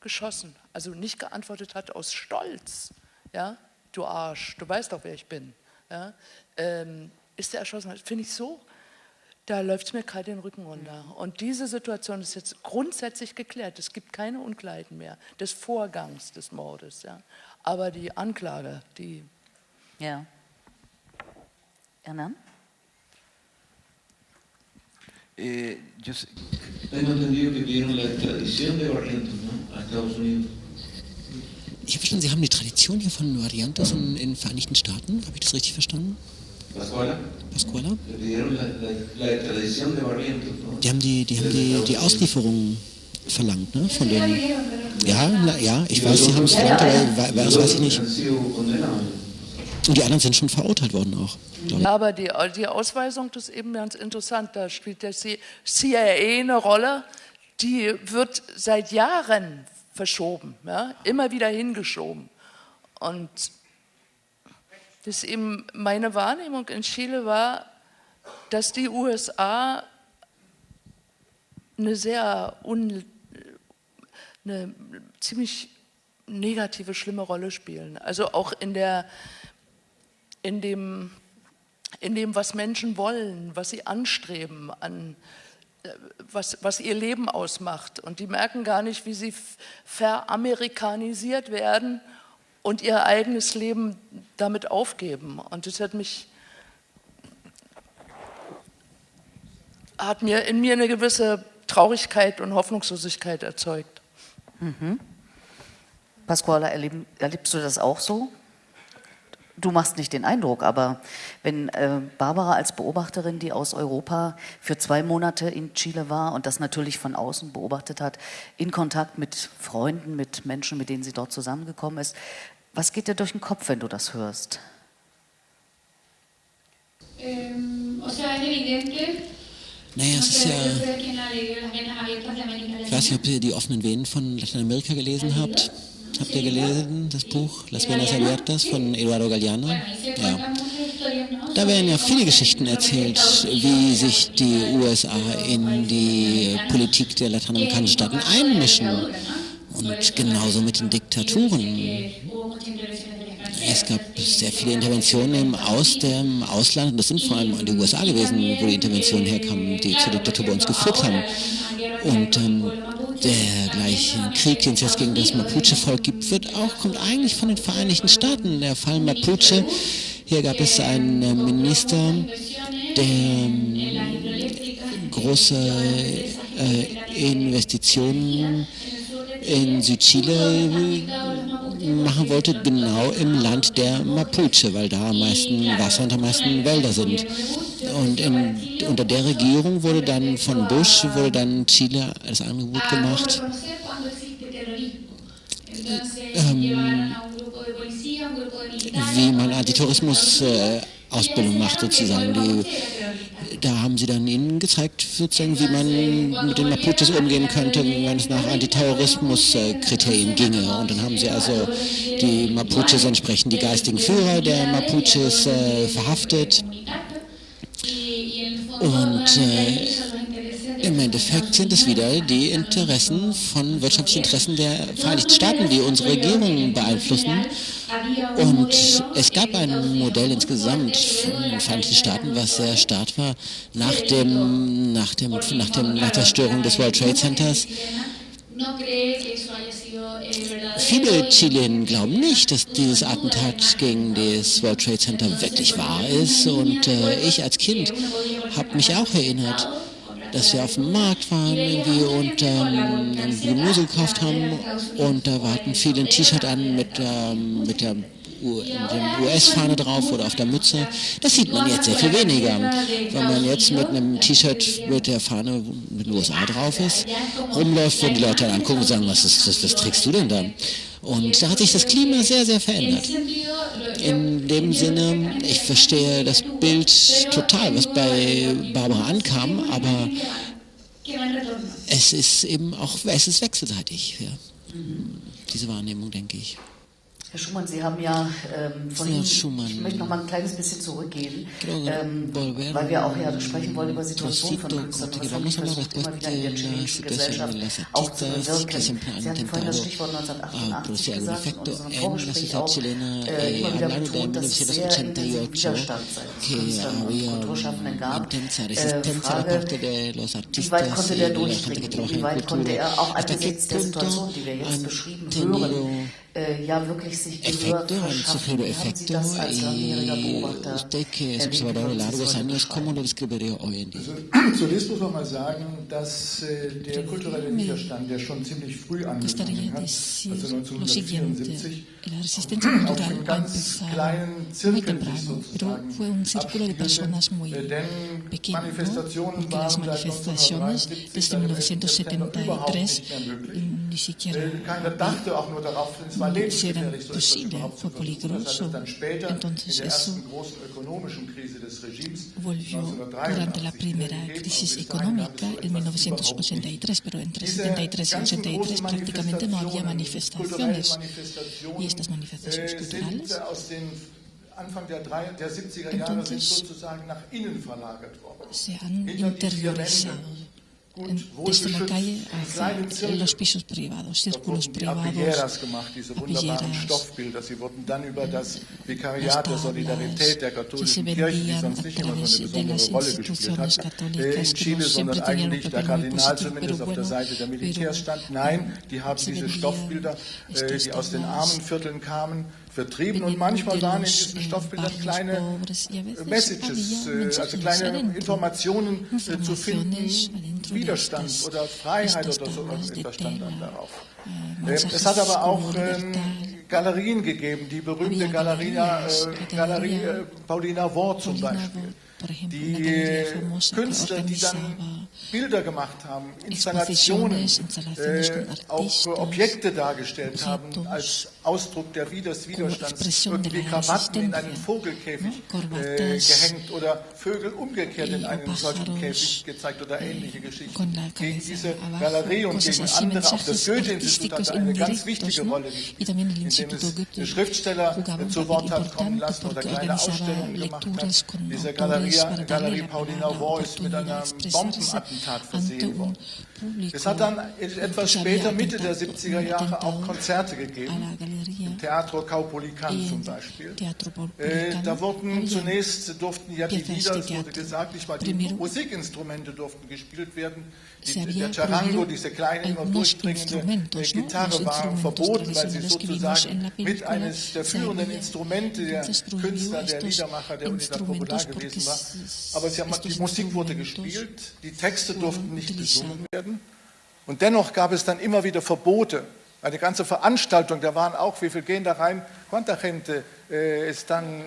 geschossen. Also nicht geantwortet hat aus Stolz. Ja? Du Arsch, du weißt doch, wer ich bin. Ja? Ähm, ist er erschossen? Finde ich so da läuft es mir kalt den Rücken runter. Und diese Situation ist jetzt grundsätzlich geklärt. Es gibt keine Unklarheiten mehr des Vorgangs des Mordes. Ja. Aber die Anklage, die.
Ja. Hernan?
Eh, yo tengo entendido que vieron la extradición de Barrientos ¿no? a Estados Unidos.
Ich habe verstanden, Sie haben die Tradition hier von Variantes in, in den Vereinigten Staaten. Habe ich das richtig verstanden?
Pascuala.
Pascuala? Die haben die, die, haben die, die Auslieferung verlangt, ne? Von den. Ja, na, ja, ich weiß, sie haben es verlangt, aber das weiß ich nicht. Und die anderen sind schon verurteilt worden auch.
Ja, aber die, die Ausweisung das ist eben ganz interessant. Da spielt der CIA eine Rolle. Die wird seit Jahren verschoben, ja? immer wieder hingeschoben. Und dass eben meine Wahrnehmung in Chile war, dass die USA eine sehr un, eine ziemlich negative, schlimme Rolle spielen. Also auch in, der, in, dem, in dem, was Menschen wollen, was sie anstreben, an, äh, was, was ihr Leben ausmacht. Und die merken gar nicht, wie sie veramerikanisiert werden und ihr eigenes Leben damit aufgeben. Und das hat mich hat mir in mir eine gewisse Traurigkeit und Hoffnungslosigkeit erzeugt.
Mhm. Pasquale, erleben, erlebst du das auch so? Du machst nicht den Eindruck, aber wenn äh, Barbara als Beobachterin, die aus Europa für zwei Monate in Chile war und das natürlich von außen beobachtet hat, in Kontakt mit Freunden, mit Menschen, mit denen sie dort zusammengekommen ist, was geht dir durch den Kopf, wenn du das hörst?
Ähm, naja, es ist ja. Ich weiß nicht, ob ihr die offenen Venen von Lateinamerika gelesen habt. Habt ihr gelesen, das Buch Las Venas Abiertas von Eduardo Galeano? Ja. Da werden ja viele Geschichten erzählt, wie sich die USA in die Politik der lateinamerikanischen Staaten einmischen. Und genauso mit den Diktaturen. Es gab sehr viele Interventionen aus dem Ausland, und das sind vor allem die USA gewesen, wo die Interventionen herkamen, die zur Diktatur bei uns geführt haben. Und ähm, der gleiche Krieg, den es jetzt gegen das Mapuche-Volk gibt, wird auch, kommt eigentlich von den Vereinigten Staaten. Der Fall Mapuche, hier gab es einen äh, Minister, der ähm, große äh, Investitionen in Südchile machen wollte, genau im Land der Mapuche, weil da am meisten Wasser und am meisten Wälder sind. Und in, unter der Regierung wurde dann von Bush wurde dann Chile das Angebot gemacht, ähm, wie man Antitourismus-Ausbildung äh, macht sozusagen. Die, da haben sie dann ihnen gezeigt, sozusagen, wie man mit den Mapuches umgehen könnte, wenn es nach Antiterrorismus-Kriterien ginge. Und dann haben sie also die Mapuches entsprechend die geistigen Führer der Mapuches äh, verhaftet. Und äh, im Endeffekt sind es wieder die Interessen von wirtschaftlichen Interessen der Vereinigten Staaten, die unsere Regierung beeinflussen. Und es gab ein Modell insgesamt von den Vereinigten Staaten, was sehr stark war nach, dem, nach, dem, nach, dem, nach der Störung des World Trade Centers. Viele Chilenen glauben nicht, dass dieses Attentat gegen das World Trade Center wirklich wahr ist. Und äh, ich als Kind habe mich auch erinnert, dass wir auf dem Markt waren irgendwie und ähm, Gemüse gekauft haben und da hatten viele ein T-Shirt an mit, ähm, mit der US-Fahne drauf oder auf der Mütze. Das sieht man jetzt sehr viel weniger. Wenn man jetzt mit einem T-Shirt mit der Fahne mit den USA drauf ist, rumläuft, wenn die Leute dann angucken und sagen, was, ist, was, was trägst du denn da? Und da hat sich das Klima sehr, sehr verändert. In dem Sinne, ich verstehe das Bild total, was bei Barbara ankam, aber es ist eben auch, es ist wechselseitig, ja. diese Wahrnehmung, denke ich.
Herr Schumann, Sie haben ja ähm, vorhin, Schumann, ich möchte noch mal ein kleines bisschen zurückgehen, ähm, weil wir auch ja sprechen wollen über Situationen von Künstlern. Und das habe ich versucht, immer wieder in der chilenischen Gesellschaft auch zu bewirken. Sie hatten vorhin das Stichwort 1988 gesagt und unseren Vorgespräch auch äh, immer wieder betont, dass es sehr intensiven Widerstand seitens Künstlern und Kulturschaffenden gab. Äh, Frage, wie weit konnte der durchdringen? Wie weit konnte er auch angesichts der Situation, die wir jetzt beschrieben hören, ja wirklich sich Gehör Sie das als langjähriger Beobachter
Usted que es observador de largos años, ¿cómo lo describiría hoy en día?
Zunächst muss man mal sagen, dass äh, der kulturelle Widerstand, der schon ziemlich früh angefangen hat, also 1974, auf einem ganz kleinen Zirkel sich sozusagen abspielt. Denn Manifestationen waren seit 1973 eine überhaupt nicht mehr möglich. Keiner dachte auch nur darauf, es war lebensgefährlich, so etwas überhaupt zu versuchen. Das hat es dann später in der ersten großen ökonomischen Krise des Regimes
volvió durante la primera crisis económica en 1983, pero entre 73 y 83 prácticamente no había manifestaciones. Y estas manifestaciones
äh,
culturales
Anfang der, 70er Jahre sind sozusagen nach innen verlagert worden.
Se han interiorizado desde la calle hacia los pisos privados, círculos privados.
Gemacht, diese wunderbaren Stoffbilder. Sie wurden dann über das Vikariat der Solidarität der katholischen Kirche, die sonst nicht immer so eine besondere Rolle gespielt hat, in Chile, sondern eigentlich der Kardinal zumindest auf der Seite der Militärs stand. Nein, die haben diese Stoffbilder, die aus den armen Vierteln kamen, vertrieben und manchmal waren in diesen Stoffbildern kleine Messages, also kleine Informationen zu finden, Widerstand oder Freiheit oder so etwas stand dann darauf. Es hat aber auch ähm, Galerien gegeben, die berühmte Galerie, äh, Galerie äh, Paulina Wort zum Beispiel. Die Künstler, die dann Bilder gemacht haben, Installationen, äh, auch Objekte dargestellt haben als Ausdruck der des Widerstands, irgendwie Krawatten in einen Vogelkäfig äh, gehängt oder Vögel umgekehrt in einen solchen Käfig gezeigt oder ähnliche Geschichten. Gegen diese Galerie und gegen andere, auch das Goethe-Institut hatte eine ganz wichtige Rolle gespielt, indem es Schriftsteller zu Wort hat kommen lassen oder kleine Ausstellungen gemacht hat. Diese Galerie Galeria, Galerie Paulina Voice mit einem Bombenattentat versehen worden. Es hat dann etwas später, Mitte der 70er Jahre, auch Konzerte gegeben. Im Teatro Caupolicán zum Beispiel. Äh, da wurden zunächst, durften ja die Lieder, es wurde gesagt, nicht mal die Musikinstrumente durften gespielt werden. Die, der Charango, diese kleine, immer durchdringende Gitarre war verboten, weil sie sozusagen mit eines der führenden Instrumente der Künstler, der Liedermacher der Unidad Popular gewesen war. Aber sie haben, die Musik wurde gespielt, die Texte durften nicht gesungen werden. Und dennoch gab es dann immer wieder Verbote. Eine ganze Veranstaltung, da waren auch, wie viel gehen da rein? Quanta gente ist dann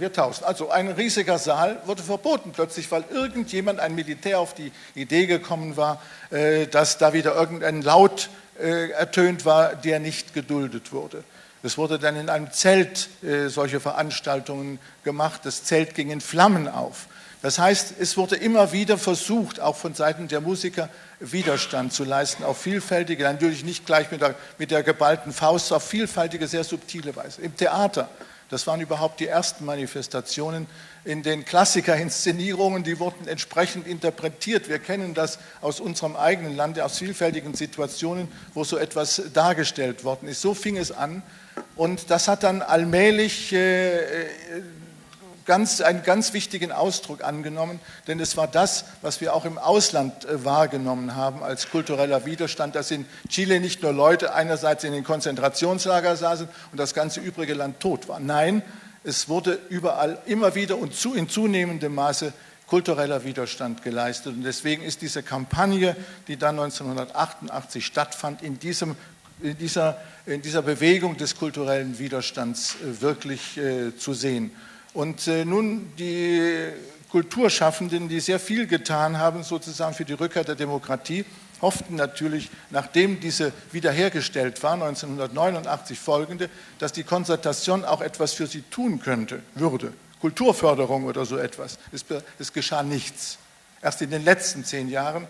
wir tausend. Also ein riesiger Saal wurde verboten plötzlich, weil irgendjemand, ein Militär, auf die Idee gekommen war, äh, dass da wieder irgendein Laut äh, ertönt war, der nicht geduldet wurde. Es wurde dann in einem Zelt äh, solche Veranstaltungen gemacht. Das Zelt ging in Flammen auf. Das heißt, es wurde immer wieder versucht, auch von Seiten der Musiker, Widerstand zu leisten, auf vielfältige, natürlich nicht gleich mit der, mit der geballten Faust, auf vielfältige, sehr subtile Weise. Im Theater das waren überhaupt die ersten Manifestationen. In den Klassikerinszenierungen, die wurden entsprechend interpretiert. Wir kennen das aus unserem eigenen Lande, aus vielfältigen Situationen, wo so etwas dargestellt worden ist. So fing es an. Und das hat dann allmählich äh, ganz, einen ganz wichtigen Ausdruck angenommen, denn es war das, was wir auch im Ausland äh, wahrgenommen haben als kultureller Widerstand, dass in Chile nicht nur Leute einerseits in den Konzentrationslager saßen und das ganze übrige Land tot war. Nein, es wurde überall immer wieder und zu, in zunehmendem Maße kultureller Widerstand geleistet. Und deswegen ist diese Kampagne, die dann 1988 stattfand, in, diesem, in, dieser, in dieser Bewegung des kulturellen Widerstands äh, wirklich äh, zu sehen. Und äh, nun die Kulturschaffenden, die sehr viel getan haben, sozusagen für die Rückkehr der Demokratie, hofften natürlich, nachdem diese wiederhergestellt war, 1989 folgende, dass die Konzertation auch etwas für sie tun könnte, würde. Kulturförderung oder so etwas. Es, es geschah nichts. Erst in den letzten zehn Jahren,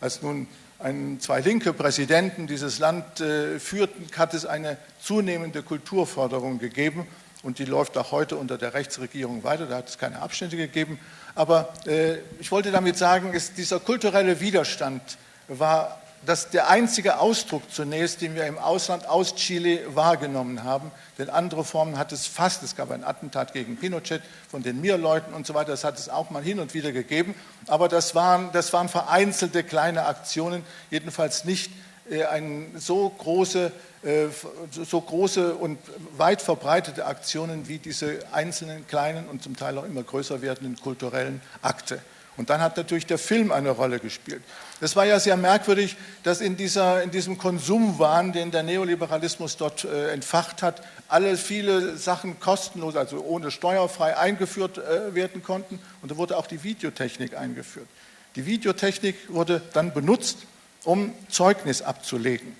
als nun ein, zwei linke Präsidenten dieses Land äh, führten, hat es eine zunehmende Kulturförderung gegeben und die läuft auch heute unter der Rechtsregierung weiter, da hat es keine Abstände gegeben. Aber äh, ich wollte damit sagen, ist, dieser kulturelle Widerstand war das der einzige Ausdruck zunächst, den wir im Ausland aus Chile wahrgenommen haben. Denn andere Formen hat es fast. Es gab ein Attentat gegen Pinochet von den Mir-Leuten und so weiter. Das hat es auch mal hin und wieder gegeben. Aber das waren, das waren vereinzelte kleine Aktionen, jedenfalls nicht eine so große äh, so große und weit verbreitete Aktionen wie diese einzelnen kleinen und zum Teil auch immer größer werdenden kulturellen Akte. Und dann hat natürlich der Film eine Rolle gespielt. Es war ja sehr merkwürdig, dass in, dieser, in diesem Konsumwahn, den der Neoliberalismus dort äh, entfacht hat, alle viele Sachen kostenlos, also ohne steuerfrei eingeführt äh, werden konnten. Und da wurde auch die Videotechnik eingeführt. Die Videotechnik wurde dann benutzt, um Zeugnis abzulegen.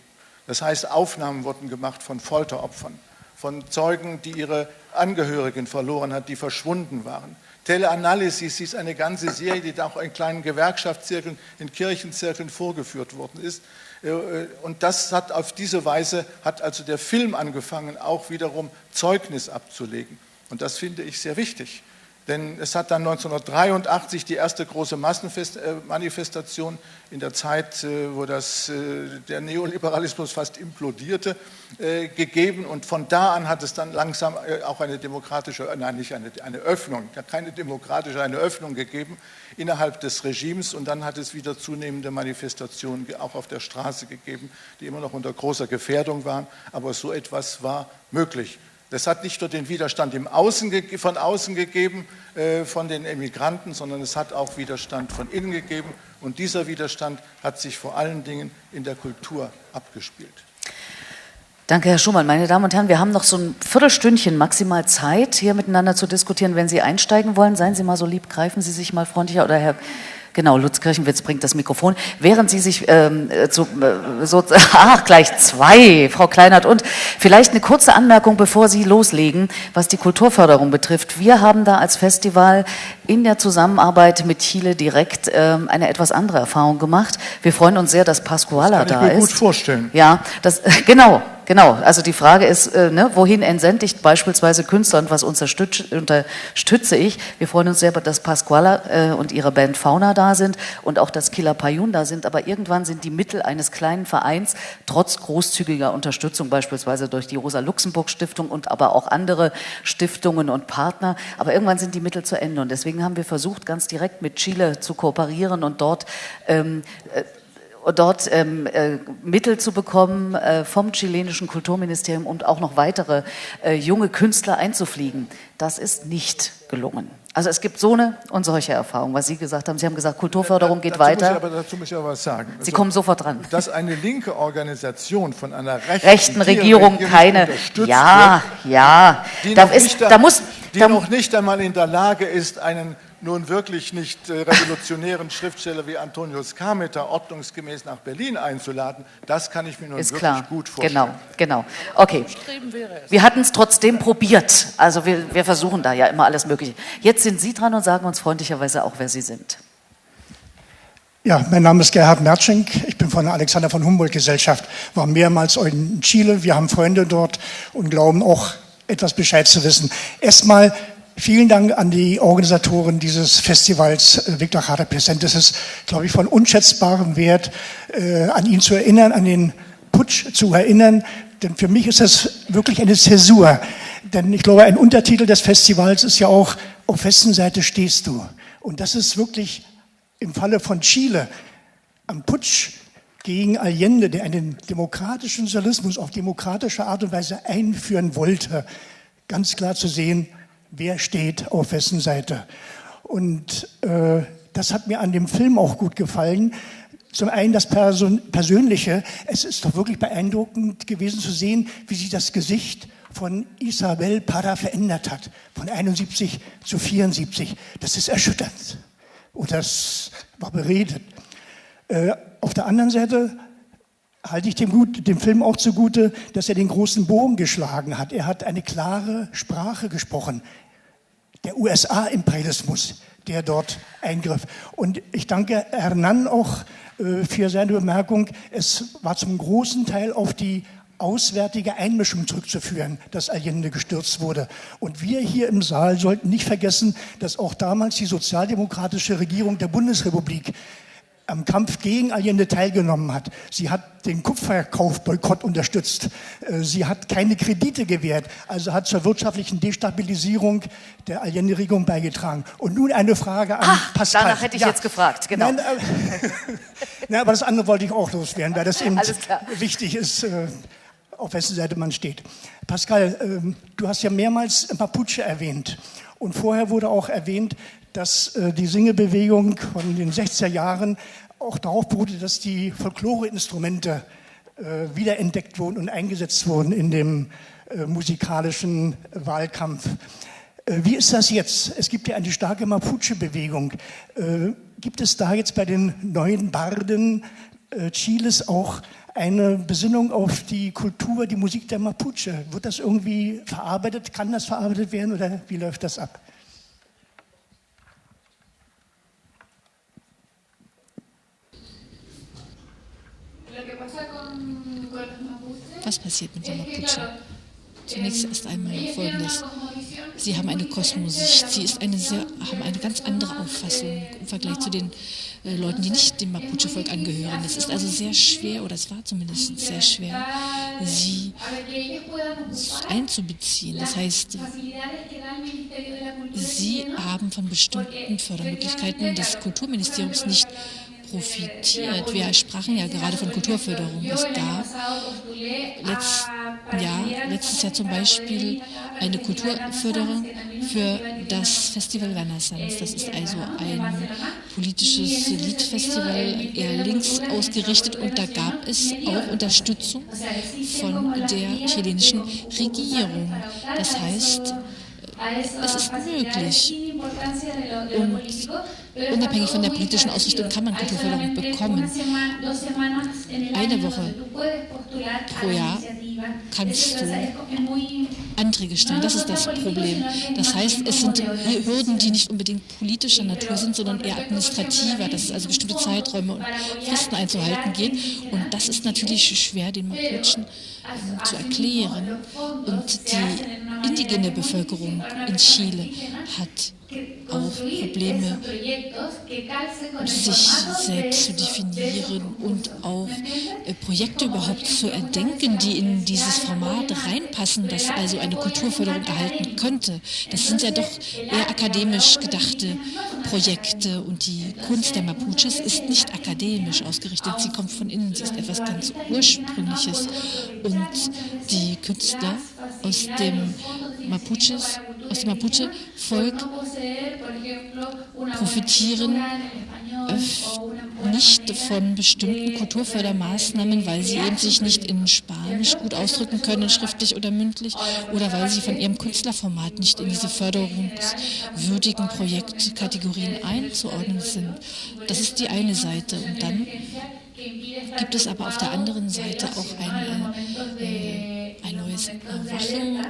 Das heißt, Aufnahmen wurden gemacht von Folteropfern, von Zeugen, die ihre Angehörigen verloren hat, die verschwunden waren. Teleanalysis ist eine ganze Serie, die auch in kleinen Gewerkschaftszirkeln, in Kirchenzirkeln vorgeführt worden ist. Äh, und das hat auf diese Weise, hat also der Film angefangen, auch wiederum Zeugnis abzulegen. Und das finde ich sehr wichtig. Denn es hat dann 1983 die erste große Massenmanifestation in der Zeit, äh, wo das, äh, der Neoliberalismus fast implodierte, äh, gegeben. Und von da an hat es dann langsam auch eine demokratische, nein, nicht eine, eine Öffnung, keine demokratische, eine Öffnung gegeben innerhalb des Regimes. Und dann hat es wieder zunehmende Manifestationen auch auf der Straße gegeben, die immer noch unter großer Gefährdung waren. Aber so etwas war möglich. Das hat nicht nur den Widerstand Außen, von außen gegeben, äh, von den Emigranten, sondern es hat auch Widerstand von innen gegeben. Und dieser Widerstand hat sich vor allen Dingen in der Kultur abgespielt.
Danke, Herr Schumann. Meine Damen und Herren, wir haben noch so ein Viertelstündchen maximal Zeit, hier miteinander zu diskutieren. Wenn Sie einsteigen wollen, seien Sie mal so lieb, greifen Sie sich mal freundlicher oder Herr Genau, Lutz Kirchenwitz bringt das Mikrofon. Während Sie sich ähm, zu, äh, so, ach, gleich zwei, Frau Kleinert. Und vielleicht eine kurze Anmerkung, bevor Sie loslegen, was die Kulturförderung betrifft. Wir haben da als Festival in der Zusammenarbeit mit Chile direkt ähm, eine etwas andere Erfahrung gemacht. Wir freuen uns sehr, dass Pascuala
das
kann ich
mir
ist.
gut vorstellen.
Ja, das, genau, Genau, also die Frage ist, äh, ne, wohin entsende ich beispielsweise Künstler und was unterstütze, ich? Wir freuen uns sehr, dass Pasquala äh, und ihre Band Fauna da sind und auch dass Killer Payun da sind, aber irgendwann sind die Mittel eines kleinen Vereins trotz großzügiger Unterstützung, beispielsweise durch die Rosa-Luxemburg-Stiftung und aber auch andere Stiftungen und Partner, aber irgendwann sind die Mittel zu Ende und deswegen haben wir versucht, ganz direkt mit Chile zu kooperieren und dort ähm, äh, dort ähm, äh, Mittel zu bekommen äh, vom chilenischen Kulturministerium und auch noch weitere äh, junge Künstler einzufliegen. Das ist nicht gelungen. Also es gibt so eine und solche Erfahrungen, was Sie gesagt haben. Sie haben gesagt, Kulturförderung geht
dazu
weiter.
Muss ich aber, dazu muss ich aber was sagen.
Sie also, kommen sofort dran.
Dass eine linke Organisation von einer rechten,
rechten Regierung, Regierung keine, ja,
wird,
ja, da, ist, da, muss,
die
da,
noch nicht einmal in der Lage ist, einen nun wirklich nicht äh, revolutionären Schriftsteller wie Antonius Carmeter ordnungsgemäß nach Berlin einzuladen, das kann ich mir nun
ist
wirklich
klar.
gut vorstellen.
Genau, genau. Okay. Wir hatten es trotzdem probiert. Also wir, wir versuchen da ja immer alles Mögliche. Jetzt sind Sie dran und sagen uns freundlicherweise auch, wer Sie sind.
Ja, mein Name ist Gerhard Mertschenk. Ich bin von der Alexander von Humboldt Gesellschaft, war mehrmals in Chile. Wir haben Freunde dort und glauben auch etwas Bescheid zu wissen. Erstmal Vielen Dank an die Organisatoren dieses Festivals äh, Victor Jara Präsent. Es ist, glaube ich, von unschätzbarem Wert, äh, an ihn zu erinnern, an den Putsch zu erinnern. Denn für mich ist das wirklich eine Zäsur. Denn ich glaube, ein Untertitel des Festivals ist ja auch, auf wessen Seite stehst du? Und das ist wirklich im Falle von Chile am Putsch gegen Allende, der einen demokratischen Sozialismus auf demokratische Art und Weise einführen wollte, ganz klar zu sehen, wer steht auf wessen Seite. Und äh, das hat mir an dem Film auch gut gefallen. Zum einen das Person Persönliche. Es ist doch wirklich beeindruckend gewesen zu sehen, wie sich das Gesicht von Isabel Parra verändert hat. Von 71 zu 74. Das ist erschütternd. Und das war beredet. Äh, auf der anderen Seite halte ich dem, gut, dem Film auch zugute, dass er den großen Bogen geschlagen hat. Er hat eine klare Sprache gesprochen. Der USA-Imperialismus, der dort eingriff. Und ich danke Hernan auch äh, für seine Bemerkung. Es war zum großen Teil auf die auswärtige Einmischung zurückzuführen, dass Allende gestürzt wurde. Und wir hier im Saal sollten nicht vergessen, dass auch damals die sozialdemokratische Regierung der Bundesrepublik am Kampf gegen Allende teilgenommen hat. Sie hat den Kupferkaufboykott unterstützt. Äh, sie hat keine Kredite gewährt, also hat zur wirtschaftlichen Destabilisierung der Allende-Regierung beigetragen. Und nun eine Frage an
Ach,
Pascal.
Danach hätte ich ja. jetzt gefragt, genau. Nein,
äh, na, aber das andere wollte ich auch loswerden, weil das eben wichtig ist, äh, auf wessen Seite man steht. Pascal, ähm, du hast ja mehrmals Mapuche erwähnt. Und vorher wurde auch erwähnt, dass äh, die Singebewegung von den 60er Jahren auch darauf beruhte, dass die Folkloreinstrumente äh, wiederentdeckt wurden und eingesetzt wurden in dem äh, musikalischen Wahlkampf. Wie ist das jetzt? Es gibt ja eine starke Mapuche-Bewegung. Gibt es da jetzt bei den neuen Barden Chiles auch eine Besinnung auf die Kultur, die Musik der Mapuche? Wird das irgendwie verarbeitet? Kann das verarbeitet werden oder wie läuft das ab?
Was passiert mit den Mapuche? Zunächst erst einmal Folgendes. Sie haben eine Kosmosicht. Sie ist eine sehr, haben eine ganz andere Auffassung im Vergleich zu den äh, Leuten, die nicht dem Mapuche-Volk angehören. Es ist also sehr schwer, oder es war zumindest sehr schwer, sie einzubeziehen. Das heißt, sie haben von bestimmten Fördermöglichkeiten des Kulturministeriums nicht profitiert. Wir sprachen ja gerade von Kulturförderung. Es gab letzt, ja, letztes Jahr zum Beispiel eine Kulturförderung für das Festival Renaissance. Das ist also ein politisches Liedfestival, eher links ausgerichtet und da gab es auch Unterstützung von der chilenischen Regierung. Das heißt, es ist möglich. Und unabhängig von der politischen Ausrichtung kann man Kulturförderung bekommen. Eine Woche pro Jahr kannst du Anträge stellen. Das ist das Problem. Das heißt, es sind Hürden, die nicht unbedingt politischer Natur sind, sondern eher administrativer, dass es also bestimmte Zeiträume und Fristen einzuhalten geht. Und das ist natürlich schwer, den Mapuchen ähm, zu erklären. Und die indigene Bevölkerung in Chile hat auch Probleme, sich selbst zu definieren und auch äh, Projekte überhaupt zu erdenken, die in dieses Format reinpassen, das also eine Kulturförderung erhalten könnte. Das sind ja doch eher akademisch gedachte Projekte und die Kunst der Mapuches ist nicht akademisch ausgerichtet. Sie kommt von innen, sie ist etwas ganz Ursprüngliches. Und die Künstler aus dem Mapuches, aus dem Mapuche-Volk profitieren nicht von bestimmten Kulturfördermaßnahmen, weil sie eben sich nicht in Spanisch gut ausdrücken können, schriftlich oder mündlich, oder weil sie von ihrem Künstlerformat nicht in diese förderungswürdigen Projektkategorien einzuordnen sind. Das ist die eine Seite. Und dann gibt es aber auf der anderen Seite auch eine, äh, neues Erwachen.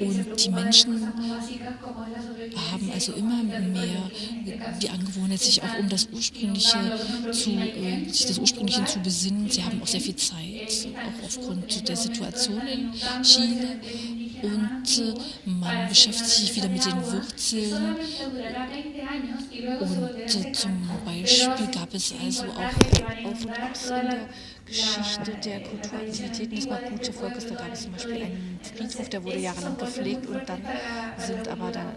Und die Menschen haben also immer mehr die Angewohnheit, sich auch um das Ursprüngliche zu, äh, sich des Ursprünglichen zu besinnen. Sie haben auch sehr viel Zeit, auch aufgrund der Situation in Chile. Und äh, man beschäftigt sich wieder mit den Wurzeln. Und äh, zum Beispiel gab es also auch, auch Geschichte der Kulturaktivitäten des Mapuche-Volkes, da gab es zum Beispiel einen Friedhof, der wurde jahrelang gepflegt und dann sind aber da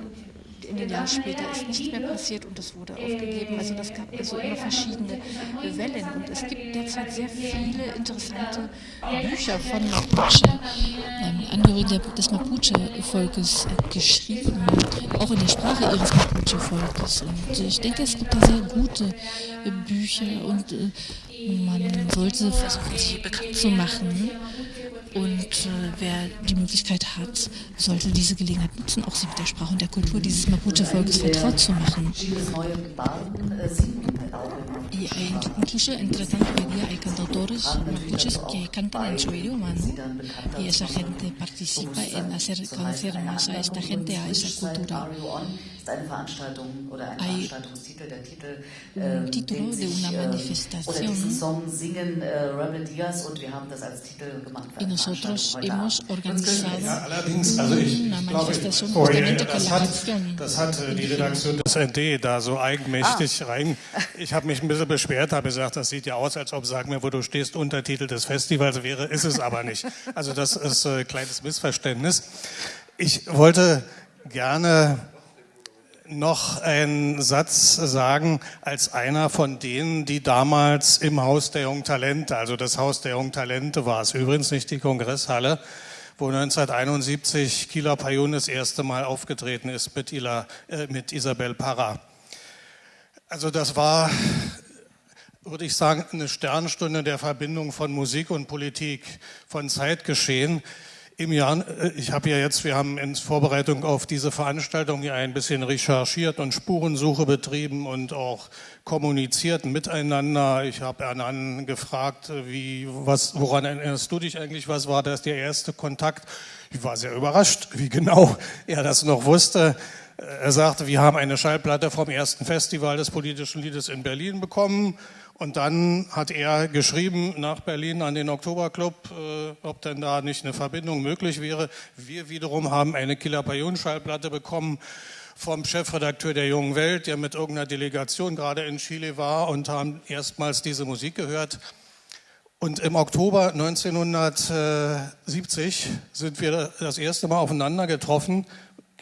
in den Jahren später ist nichts mehr passiert und es wurde aufgegeben. Also das gab also immer verschiedene Wellen und es gibt derzeit sehr viele interessante Bücher von Mapuche, ähm, Angehörigen des Mapuche-Volkes geschrieben, auch in der Sprache ihres Mapuche-Volkes. Und ich denke, es gibt da sehr gute Bücher und äh, man sollte versuchen, sie bekannt zu machen. Und äh, wer die Möglichkeit hat, sollte diese Gelegenheit nutzen, auch sich mit der Sprache und der Kultur dieses Mapuche-Volkes vertraut zu machen. Y incluso entre tanto hoy día hay cantautores mapuches que cantan en su idioma, ¿no? Y esa gente participa en hacer conocer más a esta gente, a esa cultura. Hay un título de una manifestación y nosotros hemos organizado una manifestación justamente con la canción.
Das hat die Redaktion des ND da so eigenmächtig rein. Ich habe mich ein bisschen beschwert, habe gesagt, das sieht ja aus, als ob, sag mir, wo du stehst, Untertitel des Festivals wäre, ist es aber nicht. Also das ist ein kleines Missverständnis. Ich wollte gerne noch einen Satz sagen als einer von denen, die damals im Haus der jungen Talente, also das Haus der jungen Talente war es übrigens nicht die Kongresshalle, wo 1971 Kila Payun das erste Mal aufgetreten ist mit, Ila, äh, mit Isabel Parra. Also das war, würde ich sagen, eine Sternstunde der Verbindung von Musik und Politik, von Zeitgeschehen im Jahr, äh, ich habe ja jetzt, wir haben in Vorbereitung auf diese Veranstaltung ja ein bisschen recherchiert und Spurensuche betrieben und auch kommuniziert miteinander. Ich habe Herrn gefragt, wie, was, woran erinnerst du dich eigentlich? Was war das der erste Kontakt? Ich war sehr überrascht, wie genau er das noch wusste. Er sagte, wir haben eine Schallplatte vom ersten Festival des politischen Liedes in Berlin bekommen Und dann hat er geschrieben nach Berlin an den Oktoberclub, äh, ob denn da nicht eine Verbindung möglich wäre. Wir wiederum haben eine Killer Schallplatte bekommen vom Chefredakteur der Jungen Welt, der mit irgendeiner Delegation gerade in Chile war und haben erstmals diese Musik gehört. Und im Oktober 1970 sind wir das erste Mal aufeinander getroffen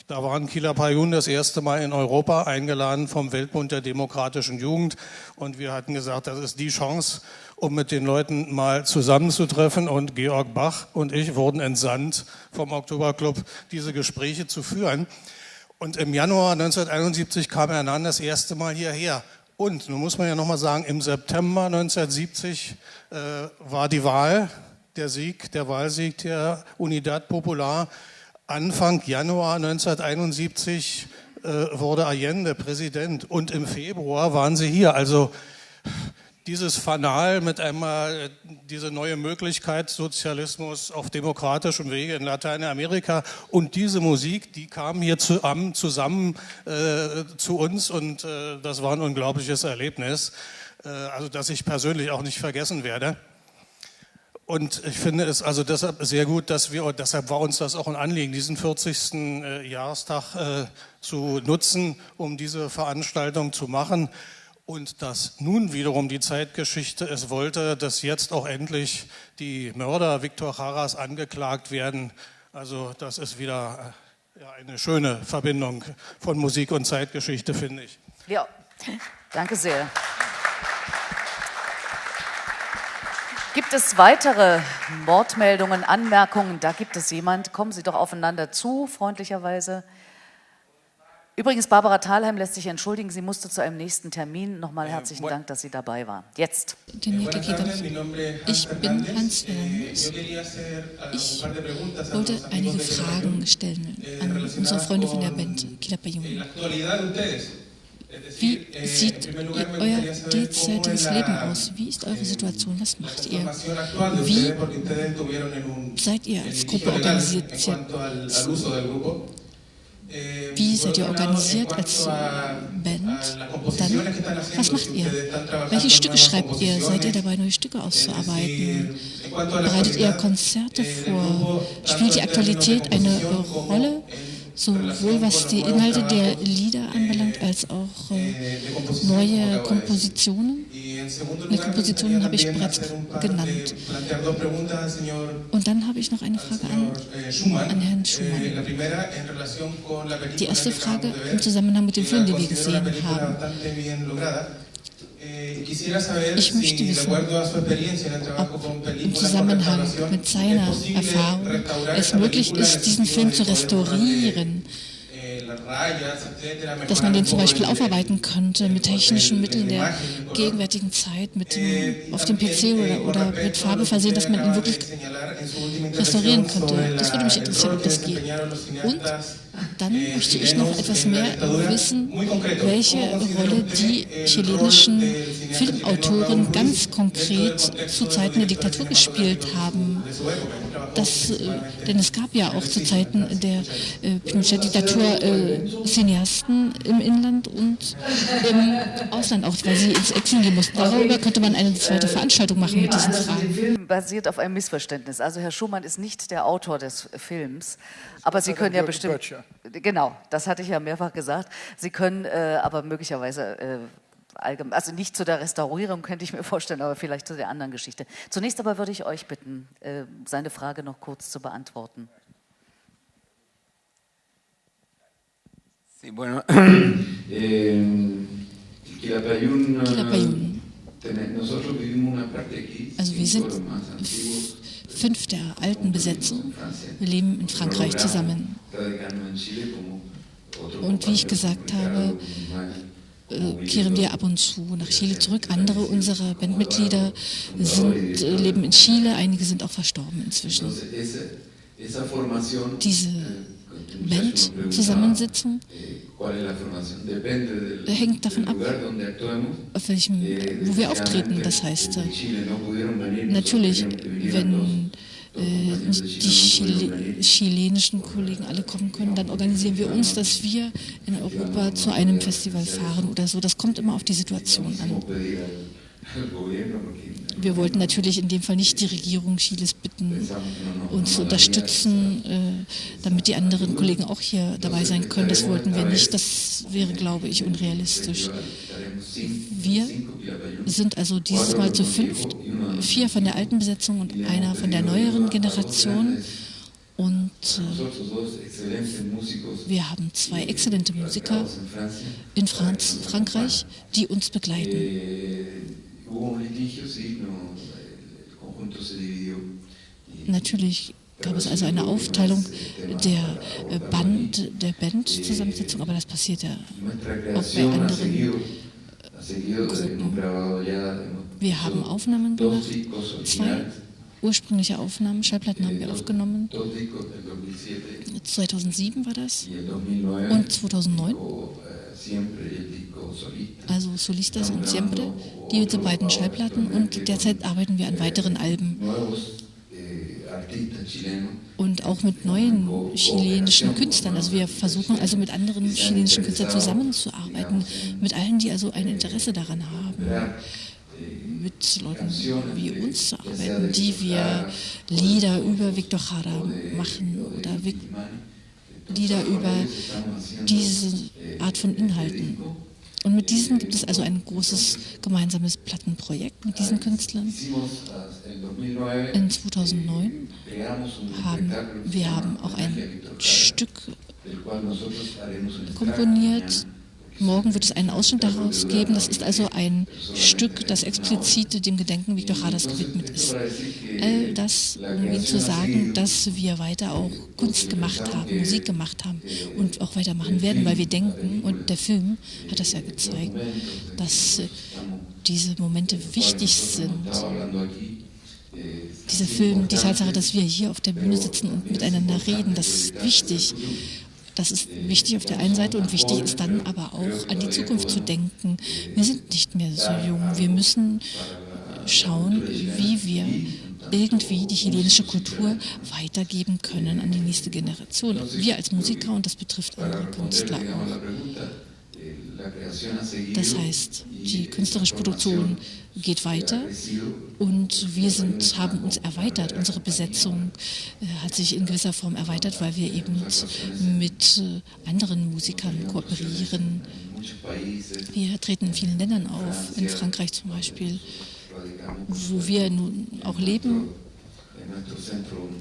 da waren Kila Payun das erste Mal in Europa eingeladen vom Weltbund der demokratischen Jugend. Und wir hatten gesagt, das ist die Chance, um mit den Leuten mal zusammenzutreffen. Und Georg Bach und ich wurden entsandt vom Oktoberclub, diese Gespräche zu führen. Und im Januar 1971 kam Hernan das erste Mal hierher. Und, nun muss man ja nochmal sagen, im September 1970 äh, war die Wahl, der Sieg, der Wahlsieg der Unidad Popular Anfang Januar 1971 äh, wurde Allende Präsident und im Februar waren Sie hier. Also dieses Fanal mit einmal äh, diese neue Möglichkeit Sozialismus auf demokratischem Wege in Lateinamerika und diese Musik, die kam hier zu, zusammen äh, zu uns und äh, das war ein unglaubliches Erlebnis, äh, also das ich persönlich auch nicht vergessen werde. Und ich finde es also deshalb sehr gut, dass wir, deshalb war uns das auch ein Anliegen, diesen 40. Äh, Jahrestag äh, zu nutzen, um diese Veranstaltung zu machen. Und dass nun wiederum die Zeitgeschichte es wollte, dass jetzt auch endlich die Mörder Viktor Haras angeklagt werden. Also das ist wieder äh, eine schöne Verbindung von Musik und Zeitgeschichte, finde ich.
Ja, danke sehr. Gibt es weitere Wortmeldungen, Anmerkungen? Da gibt es jemand. Kommen Sie doch aufeinander zu, freundlicherweise. Übrigens, Barbara Thalheim lässt sich entschuldigen, sie musste zu einem nächsten Termin. Nochmal äh, herzlichen Dank, dass sie dabei war. Jetzt.
Ich bin Hans Fernandes. Ich wollte einige Fragen stellen an unsere Freunde von der Band Kilapayun. Wie sieht euer derzeitiges Leben aus? Wie ist eure Situation? Was macht ihr? Wie seid ihr als Gruppe organisiert? Wie seid ihr organisiert als Band? Dann, was macht ihr? Welche Stücke schreibt ihr? Seid ihr dabei, neue Stücke auszuarbeiten? Bereitet ihr Konzerte vor? Spielt die Aktualität eine Rolle? Sowohl was die Inhalte der Lieder anbelangt, als auch äh, neue Kompositionen. Eine Kompositionen habe ich bereits genannt. Und dann habe ich noch eine Frage an, an Herrn Schumann. Die erste Frage im Zusammenhang mit dem Film, den wir gesehen haben. Ich möchte wissen, ob im Zusammenhang mit seiner Erfahrung es möglich ist, diesen Film zu restaurieren, dass man den zum Beispiel aufarbeiten könnte mit technischen Mitteln der gegenwärtigen Zeit, mit dem, auf dem PC oder, oder mit Farbe versehen, dass man ihn wirklich restaurieren könnte. Das würde mich interessieren, ob das geht. Und dann möchte ich noch etwas mehr wissen, welche Rolle die chilenischen Filmautoren ganz konkret zu Zeiten der Diktatur gespielt haben. Das, äh, denn es gab ja auch zu Zeiten der äh, Pinochet-Diktatur äh, Cineasten im Inland und im Ausland, auch weil sie ins Exil gehen mussten. Darüber könnte man eine zweite Veranstaltung machen mit diesen Fragen. Der
Film basiert auf einem Missverständnis. Also Herr Schumann ist nicht der Autor des Films, aber Sie können ja bestimmt... Genau, das hatte ich ja mehrfach gesagt. Sie können äh, aber möglicherweise äh, allgemein, also nicht zu der Restaurierung könnte ich mir vorstellen, aber vielleicht zu der anderen Geschichte. Zunächst aber würde ich euch bitten, äh, seine Frage noch kurz zu beantworten.
Sí, bueno, eh, Quilapayún,
also wir sind fünf der alten Besetzung. Leben in Frankreich zusammen. Und wie ich gesagt habe, äh, kehren wir ab und zu nach Chile zurück. Andere unserer Bandmitglieder sind, äh, leben in Chile, einige sind auch verstorben inzwischen. Diese Bandzusammensetzung hängt davon ab, auf welchem, wo wir auftreten. Das heißt, äh, natürlich, wenn äh, die Chile chilenischen Kollegen alle kommen können, dann organisieren wir uns, dass wir in Europa zu einem Festival fahren oder so. Das kommt immer auf die Situation an. Wir wollten natürlich in dem Fall nicht die Regierung Chiles bitten, uns zu unterstützen, äh, damit die anderen Kollegen auch hier dabei sein können. Das wollten wir nicht. Das wäre, glaube ich, unrealistisch. Wir sind also dieses Mal zu fünft, vier von der alten Besetzung und einer von der neueren Generation. Und äh, wir haben zwei exzellente Musiker in Franz, Frankreich, die uns begleiten. Natürlich gab es also eine Aufteilung der äh, Band, der Bandzusammensetzung, aber das passiert ja auch bei anderen Gruppen. Wir haben Aufnahmen gemacht, zwei ursprüngliche Aufnahmen, Schallplatten haben wir aufgenommen. 2007 war das und 2009. Also Solistas und Siempre, diese beiden Schallplatten und derzeit arbeiten wir an weiteren Alben. Und auch mit neuen chilenischen Künstlern. Also wir versuchen also mit anderen chilenischen Künstlern zusammenzuarbeiten, mit allen, die also ein Interesse daran haben mit Leuten wie uns zu arbeiten, die wir Lieder über Victor Jara machen oder Lieder über diese Art von Inhalten. Und mit diesen gibt es also ein großes gemeinsames Plattenprojekt mit diesen Künstlern. In 2009 haben wir haben auch ein Stück komponiert, Morgen wird es einen Ausschnitt daraus geben. Das ist also ein Stück, das explizit dem Gedenken Viktor Hadas gewidmet ist. All das, um Ihnen zu sagen, dass wir weiter auch Kunst gemacht haben, Musik gemacht haben und auch weitermachen werden, weil wir denken, und der Film hat das ja gezeigt, dass diese Momente wichtig sind. Dieser Film, die Tatsache, dass wir hier auf der Bühne sitzen und miteinander reden, das ist wichtig. Das ist wichtig auf der einen Seite und wichtig ist dann aber auch an die Zukunft zu denken. Wir sind nicht mehr so jung. Wir müssen schauen, wie wir irgendwie die chilenische Kultur weitergeben können an die nächste Generation. Wir als Musiker und das betrifft andere Künstler auch. Das heißt, die künstlerische Produktion geht weiter und wir sind, haben uns erweitert. Unsere Besetzung äh, hat sich in gewisser Form erweitert, weil wir eben mit äh, anderen Musikern kooperieren. Wir treten in vielen Ländern auf, in Frankreich zum Beispiel, wo wir nun auch leben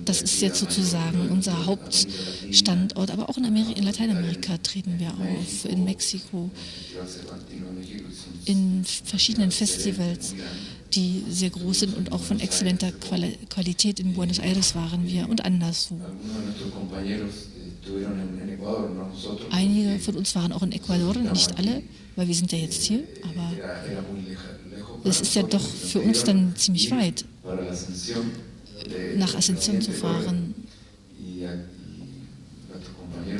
das ist jetzt sozusagen unser Hauptstandort, aber auch in, Ameri in Lateinamerika treten wir auf, in Mexiko, in verschiedenen Festivals, die sehr groß sind und auch von exzellenter Qualität. In Buenos Aires waren wir und anderswo. Einige von uns waren auch in Ecuador, nicht alle, weil wir sind ja jetzt hier, aber es ist ja doch für uns dann ziemlich weit nach Ascension zu fahren.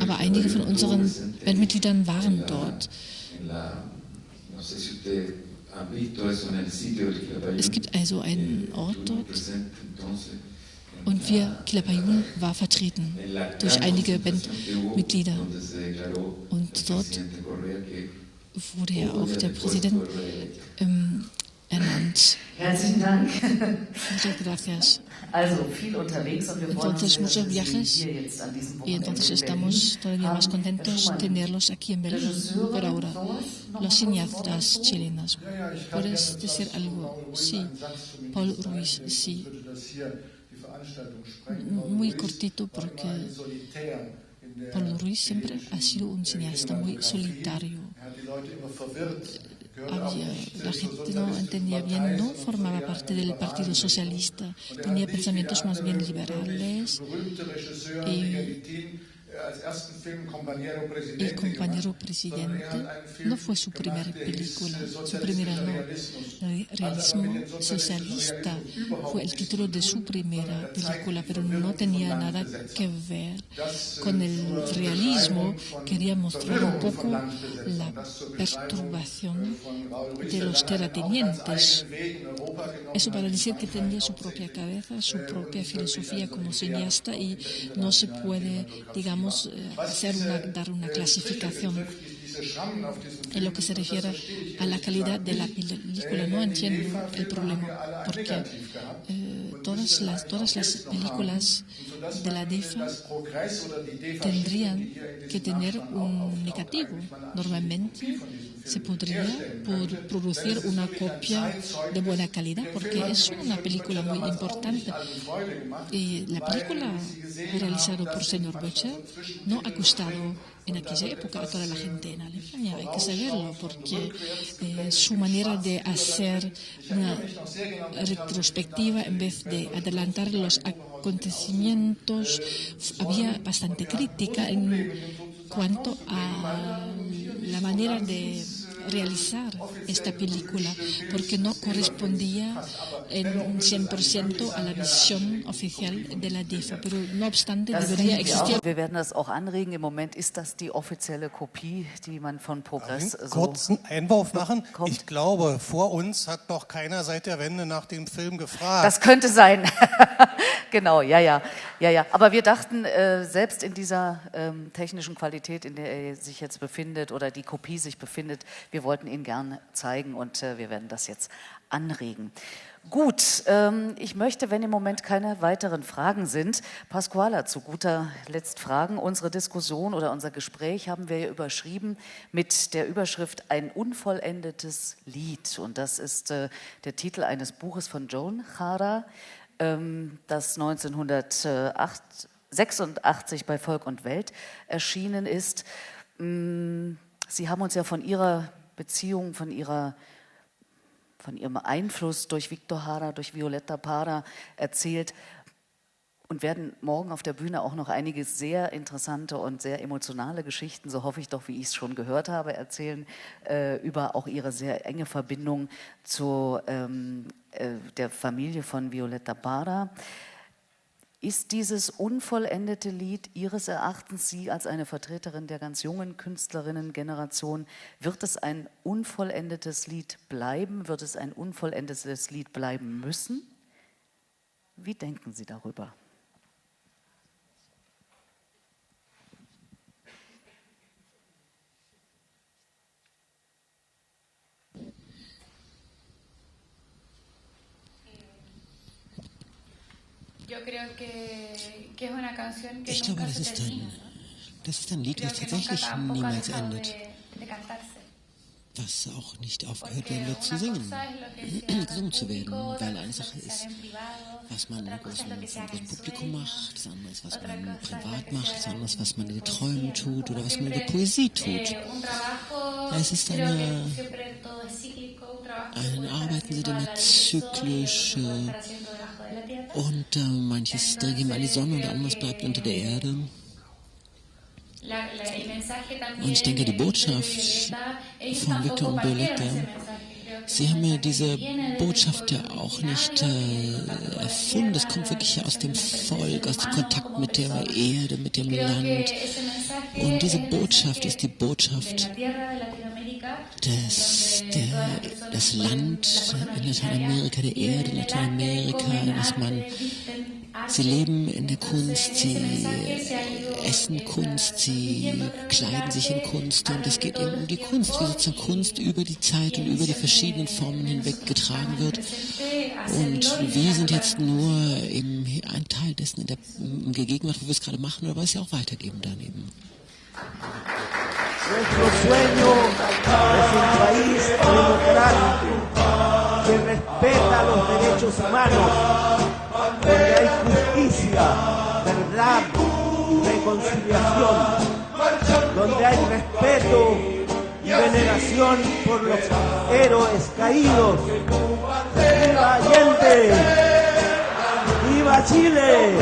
Aber einige von unseren Bandmitgliedern waren dort. Es gibt also einen Ort dort und wir, Kilapayun, war vertreten durch einige Bandmitglieder. Und dort wurde ja auch der Präsident ähm, ernannt.
Herzlichen Dank.
Muchas gracias. Entonces muchos viajes y entonces estamos todavía más contentos de tenerlos aquí en Berlín por ahora. Los cineastas chilenas. ¿Puedes decir algo? Sí. Paul Ruiz, sí. Muy cortito porque Paul Ruiz siempre ha sido un cineasta muy solitario había, la gente no entendía bien, no formaba parte del Partido Socialista, tenía pensamientos más bien liberales. Y, el compañero presidente. No fue su primera película, su primera no. Realismo socialista. fue el título de su primera película, pero no tenía nada que ver con el realismo. Quería mostrar un poco la perturbación de los terratenientes. Eso para decir que tenía su propia cabeza, su propia filosofía como cineasta y no se puede, digamos, eh, hacer una, dar una clasificación. En lo que se refiere a la calidad de la película, no entiendo el problema, porque eh, todas, las, todas las películas de la DEFA tendrían que tener un negativo. Normalmente se podría producir una copia de buena calidad, porque es una película muy importante. Y la película realizada por señor Butcher no ha gustado en aquella época a toda la gente en Alemania, hay que saberlo, porque eh, su manera de hacer una retrospectiva en vez de adelantar los acontecimientos, había bastante crítica en cuanto a la manera de realizar esta película porque no correspondía en un 100% a la visión oficial de la DEFA. Pero no obstante, debería existir.
Wir werden das auch anregen. Im Moment ist das die offizielle Kopie, die man von Progress
so kurzen Einwurf machen. Kommt. Ich glaube, vor uns hat noch keiner seit der Wende nach dem Film gefragt.
Das könnte sein. genau, ja, ja, ja, ja. Aber wir dachten, äh, selbst in dieser ähm, technischen Qualität, in der er sich jetzt befindet oder die Kopie sich befindet, wir wollten ihn gern zeigen und äh, wir werden das jetzt anregen. Gut, ähm, ich möchte, wenn im Moment keine weiteren Fragen sind, Pasquala zu guter Letzt fragen. Unsere Diskussion oder unser Gespräch haben wir überschrieben mit der Überschrift Ein unvollendetes Lied. Und das ist äh, der Titel eines Buches von Joan Jara, ähm, das 1986 bei Volk und Welt erschienen ist. Mm, Sie haben uns ja von Ihrer Beziehung, von, ihrer, von ihrem Einfluss durch Victor Hara, durch Violetta Parra erzählt und werden morgen auf der Bühne auch noch einige sehr interessante und sehr emotionale Geschichten, so hoffe ich doch, wie ich es schon gehört habe, erzählen äh, über auch ihre sehr enge Verbindung zu ähm, äh, der Familie von Violetta Parra. Ist dieses unvollendete Lied Ihres Erachtens, Sie als eine Vertreterin der ganz jungen Künstlerinnen-Generation, wird es ein unvollendetes Lied bleiben? Wird es ein unvollendetes Lied bleiben müssen? Wie denken Sie darüber?
Yo creo que, que es una canción que
ich glaube, das ist, ein, das ist ein Lied, das tatsächlich niemals endet. Was auch nicht aufgehört werden wird zu singen, gesungen zu werden, weil eine Sache ist, was man im großen Publikum macht, das andere ist, was man privat macht, das andere ist, was man in den Träumen tut oder was man in der Poesie tut. Es ist eine, ein Arbeiten sind immer zyklisch, äh, und äh, manches drängt ihm an die Sonne und anderes bleibt unter der Erde. Und ich denke, die Botschaft von Victor und Violetta, sie haben ja diese Botschaft ja auch nicht äh, erfunden. Das kommt wirklich aus dem Volk, aus dem Kontakt mit der Erde, mit dem Land. Und diese Botschaft ist die Botschaft das, der, das Land in Lateinamerika, der Erde in Lateinamerika, dass man, sie leben in der Kunst, sie essen Kunst, sie kleiden sich in Kunst und es geht eben um die Kunst, wie sozusagen Kunst über die Zeit und über die verschiedenen Formen hinweg getragen wird. Und wir sind jetzt nur eben ein Teil dessen in der in der Gegenwart, wo wir es gerade machen, aber es ja auch weitergeben daneben.
Nuestro sueño es un país democrático que respeta los derechos humanos, donde hay justicia, verdad, reconciliación, donde hay respeto y veneración por los héroes caídos. ¡Viva Allende! ¡Viva Chile!